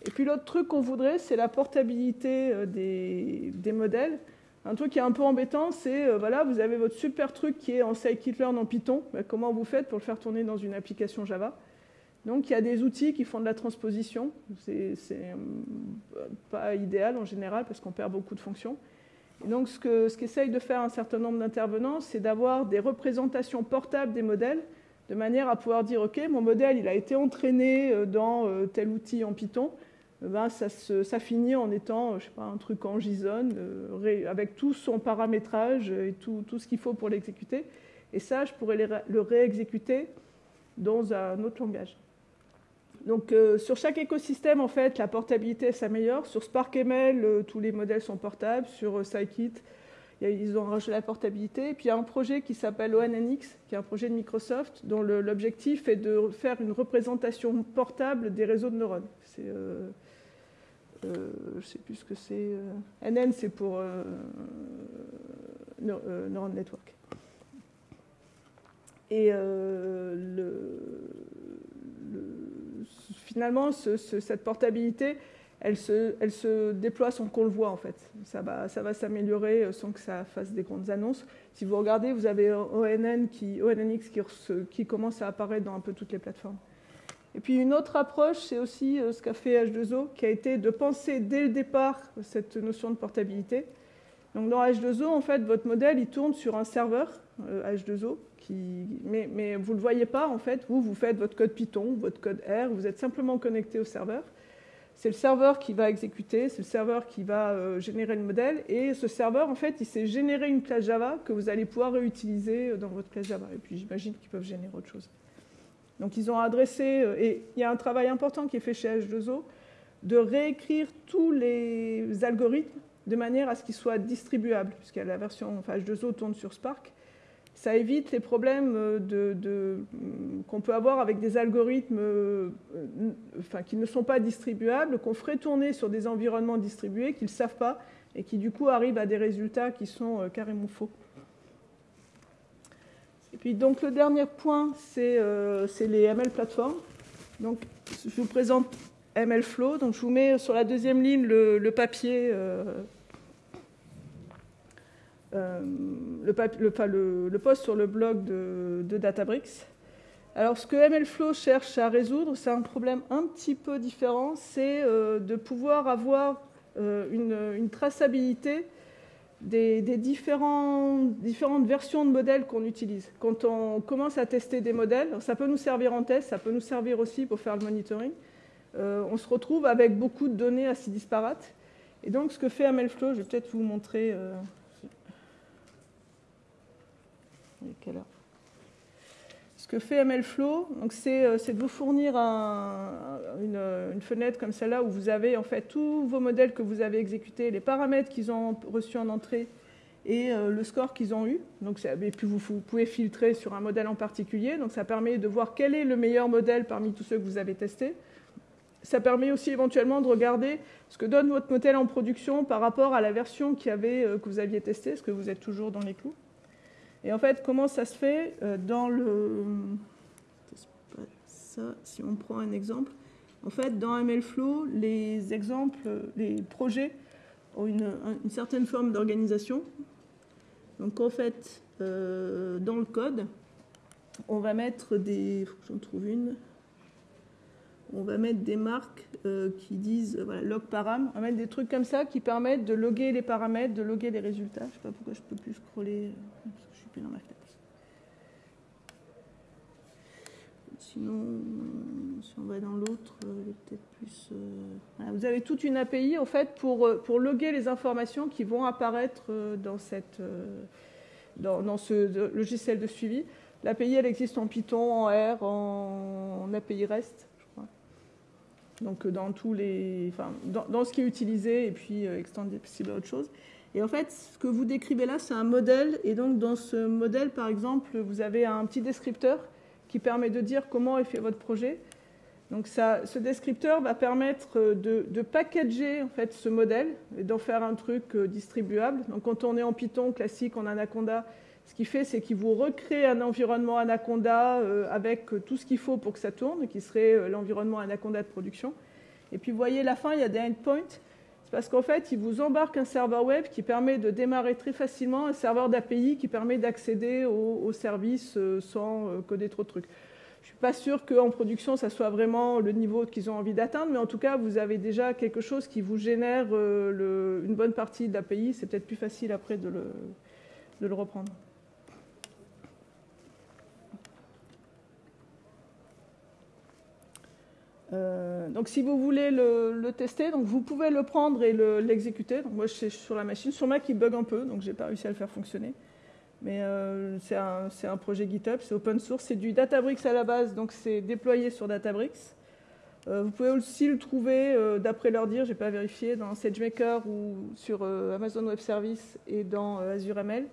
S1: Et puis l'autre truc qu'on voudrait, c'est la portabilité euh, des, modèles. Un truc qui est un peu embêtant, c'est, voilà, vous avez votre super truc qui est en scikit-learn en Python. Ben, comment vous faites pour le faire tourner dans une application Java? Donc il y a des outils qui font de la transposition. C'est pas idéal en général parce qu'on perd beaucoup de fonctions donc, ce qu'essayent de faire un certain nombre d'intervenants, c'est d'avoir des représentations portables des modèles, de manière à pouvoir dire, OK, mon modèle, il a été entraîné euh, dans euh, tel outil en Python, eh ben, ça, finit en étant, je sais pas, un truc en JSON, euh, avec tout son paramétrage et tout ce qu'il faut pour l'exécuter. Et ça, je pourrais le réexécuter dans un autre langage. Donc euh, sur chaque écosystème, en fait, la portabilité s'améliore. Sur SparkML, euh, tous les modèles sont portables. Sur euh, Scikit, ils ont rajouté la portabilité. Et puis il y a un projet qui s'appelle ONNX, qui est un projet de Microsoft, dont l'objectif est de faire une représentation portable des réseaux de neurones. C'est, je ne sais plus ce que c'est. NN, c'est pour Neuron Network. Et le finalement, cette portabilité, elle se, déploie sans qu'on le voit en fait. Ça va, s'améliorer euh, sans que ça fasse des grandes annonces. Si vous regardez, vous avez qui, ONNX qui, commence à apparaître dans un peu toutes les plateformes. Et puis une autre approche, c'est aussi euh, ce qu'a fait H2O, qui a été de penser dès le départ cette notion de portabilité. Donc dans H2O, en fait, votre modèle, il tourne sur un serveur H2O, mais, vous ne le voyez pas, en fait. Vous, vous faites votre code Python, votre code R, vous êtes simplement connecté au serveur. C'est le serveur qui va exécuter, c'est le serveur qui va euh, générer le modèle. Et ce serveur, en fait, il s'est généré une classe Java que vous allez pouvoir réutiliser euh, dans votre classe Java. Et puis, j'imagine qu'ils peuvent générer autre chose. Donc, ils ont adressé, euh, et il y a un travail important qui est fait chez H2O, de réécrire tous les algorithmes de manière à ce qu'ils soient distribuables, puisque la version enfin, H2O tourne sur Spark ça évite les problèmes euh, de, qu'on peut avoir avec des algorithmes euh, enfin, qui ne sont pas distribuables, qu'on ferait tourner sur des environnements distribués qu'ils ne savent pas et qui du coup arrivent à des résultats qui sont euh, carrément faux. Et puis donc le dernier point, c'est les ML plateformes. Donc je vous présente MLflow. Donc je vous mets sur la deuxième ligne le, papier euh, le, le, post sur le blog de, Databricks. Alors, ce que MLflow cherche à résoudre, c'est un problème un petit peu différent, c'est euh, de pouvoir avoir euh, une, traçabilité des, différentes versions de modèles qu'on utilise. Quand on commence à tester des modèles, ça peut nous servir en test, ça peut nous servir aussi pour faire le monitoring. Euh, on se retrouve avec beaucoup de données assez disparates. Et donc, ce que fait MLflow, je vais peut-être vous montrer. quelle heure ce que fait MLflow, euh, c'est de vous fournir une, fenêtre comme celle-là où vous avez en fait tous vos modèles que vous avez exécutés, les paramètres qu'ils ont reçus en entrée et euh, le score qu'ils ont eu. Donc, et puis vous, pouvez filtrer sur un modèle en particulier. Donc ça permet de voir quel est le meilleur modèle parmi tous ceux que vous avez testés. Ça permet aussi éventuellement de regarder ce que donne votre modèle en production par rapport à la version euh, que vous aviez testée, est-ce que vous êtes toujours dans les clous? Et en fait, comment ça se fait euh, dans le... Ça, si on prend un exemple, en fait, dans MLflow, les exemples, les projets ont une, certaine forme d'organisation. Donc en fait, euh, dans le code, on va mettre des... faut que j'en trouve une on va mettre des marques euh, qui disent voilà, log param, on va mettre des trucs comme ça qui permettent de loguer les paramètres, de loguer les résultats. Je ne sais pas pourquoi je peux plus scroller, euh, parce que je suis plus dans ma fenêtre. Sinon, si on va dans l'autre, euh, peut-être plus. vous avez toute une API en fait pour, loguer les informations qui vont apparaître dans, ce logiciel de suivi. L'API, elle existe en Python, en R, en API REST donc euh, dans tous les, enfin, dans, ce qui est utilisé et puis euh, extensible à autre chose. Et en fait, ce que vous décrivez là, c'est un modèle. Et donc, dans ce modèle, par exemple, vous avez un petit descripteur qui permet de dire comment est fait votre projet. Donc, ça, ce descripteur va permettre euh, de, de, packager en fait ce modèle et d'en faire un truc distribuable. Donc, quand on est en Python classique, en Anaconda, ce qu'il fait, c'est qu'il vous recrée un environnement Anaconda euh, avec tout ce qu'il faut pour que ça tourne, qui serait euh, l'environnement Anaconda de production. Et puis, vous voyez, la fin, il y a des endpoints. C'est parce qu'en fait, il vous embarque un serveur web qui permet de démarrer très facilement un serveur d'API qui permet d'accéder au, service euh, sans coder trop de trucs. Je ne suis pas sûr qu'en production, ça soit vraiment le niveau qu'ils ont envie d'atteindre, mais en tout cas, vous avez déjà quelque chose qui vous génère une bonne partie de l'API. C'est peut-être plus facile après de le reprendre. Euh, donc si vous voulez le, tester, donc vous pouvez le prendre et l'exécuter. donc moi je suis sur la machine. Sur Mac il bug un peu, donc j'ai pas réussi à le faire fonctionner. Mais euh, c'est un, projet GitHub, c'est open source, c'est du Databricks à la base, donc c'est déployé sur Databricks. Euh, vous pouvez aussi le trouver, d'après leur dire, j'ai pas vérifié, dans SageMaker ou sur Amazon Web Services et dans Azure ML.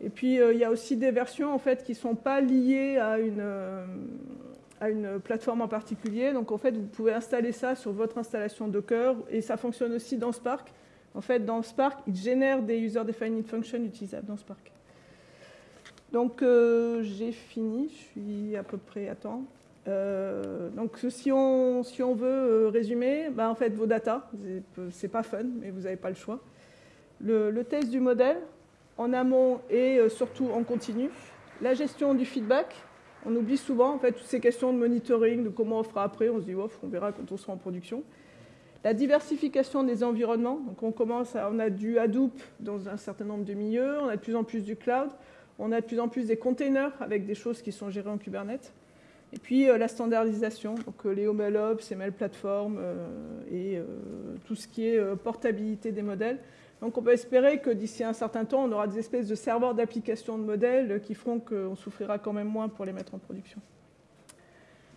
S1: Et puis il y a aussi des versions en fait qui sont pas liées à une à une plateforme en particulier. Donc en fait, vous pouvez installer ça sur votre installation Docker et ça fonctionne aussi dans Spark. En fait, dans Spark, il génère des user-defined functions utilisables dans Spark. Donc euh, j'ai fini, je suis à peu près à temps. Euh, donc si on, si on veut euh, résumer, bah, en fait vos data, c'est pas fun, mais vous n'avez pas le choix. Le, le, test du modèle en amont et surtout en continu. La gestion du feedback, on oublie souvent en fait, toutes ces questions de monitoring, de comment on fera après. On se dit, on verra quand on sera en production. La diversification des environnements. On commence on a du Hadoop dans un certain nombre de milieux, on a de plus en plus du cloud, on a de plus en plus des containers avec des choses qui sont gérées en Kubernetes. Et puis euh, la standardisation, donc euh, les OMLOps, ML Platform euh, et tout ce qui est portabilité des modèles. Donc on peut espérer que d'ici un certain temps, on aura des espèces de serveurs d'application de modèles qui feront qu'on souffrira quand même moins pour les mettre en production.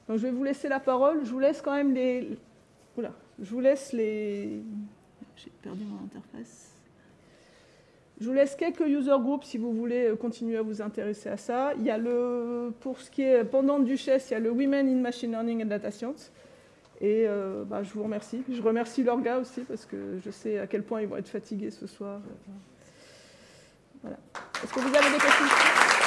S1: Donc je vais vous laisser la parole. Je vous laisse quand même les... Oula, je vous laisse les... J'ai perdu mon interface. Je vous laisse quelques user groups si vous voulez continuer à vous intéresser à ça. Il y a le, pour ce qui est pendant Duchesse, il y a le Women in Machine Learning and Data Science. Et euh, bah, je vous remercie. Je remercie l'orga aussi parce que je sais à quel point ils vont être fatigués ce soir. Voilà. Est-ce que vous avez des questions?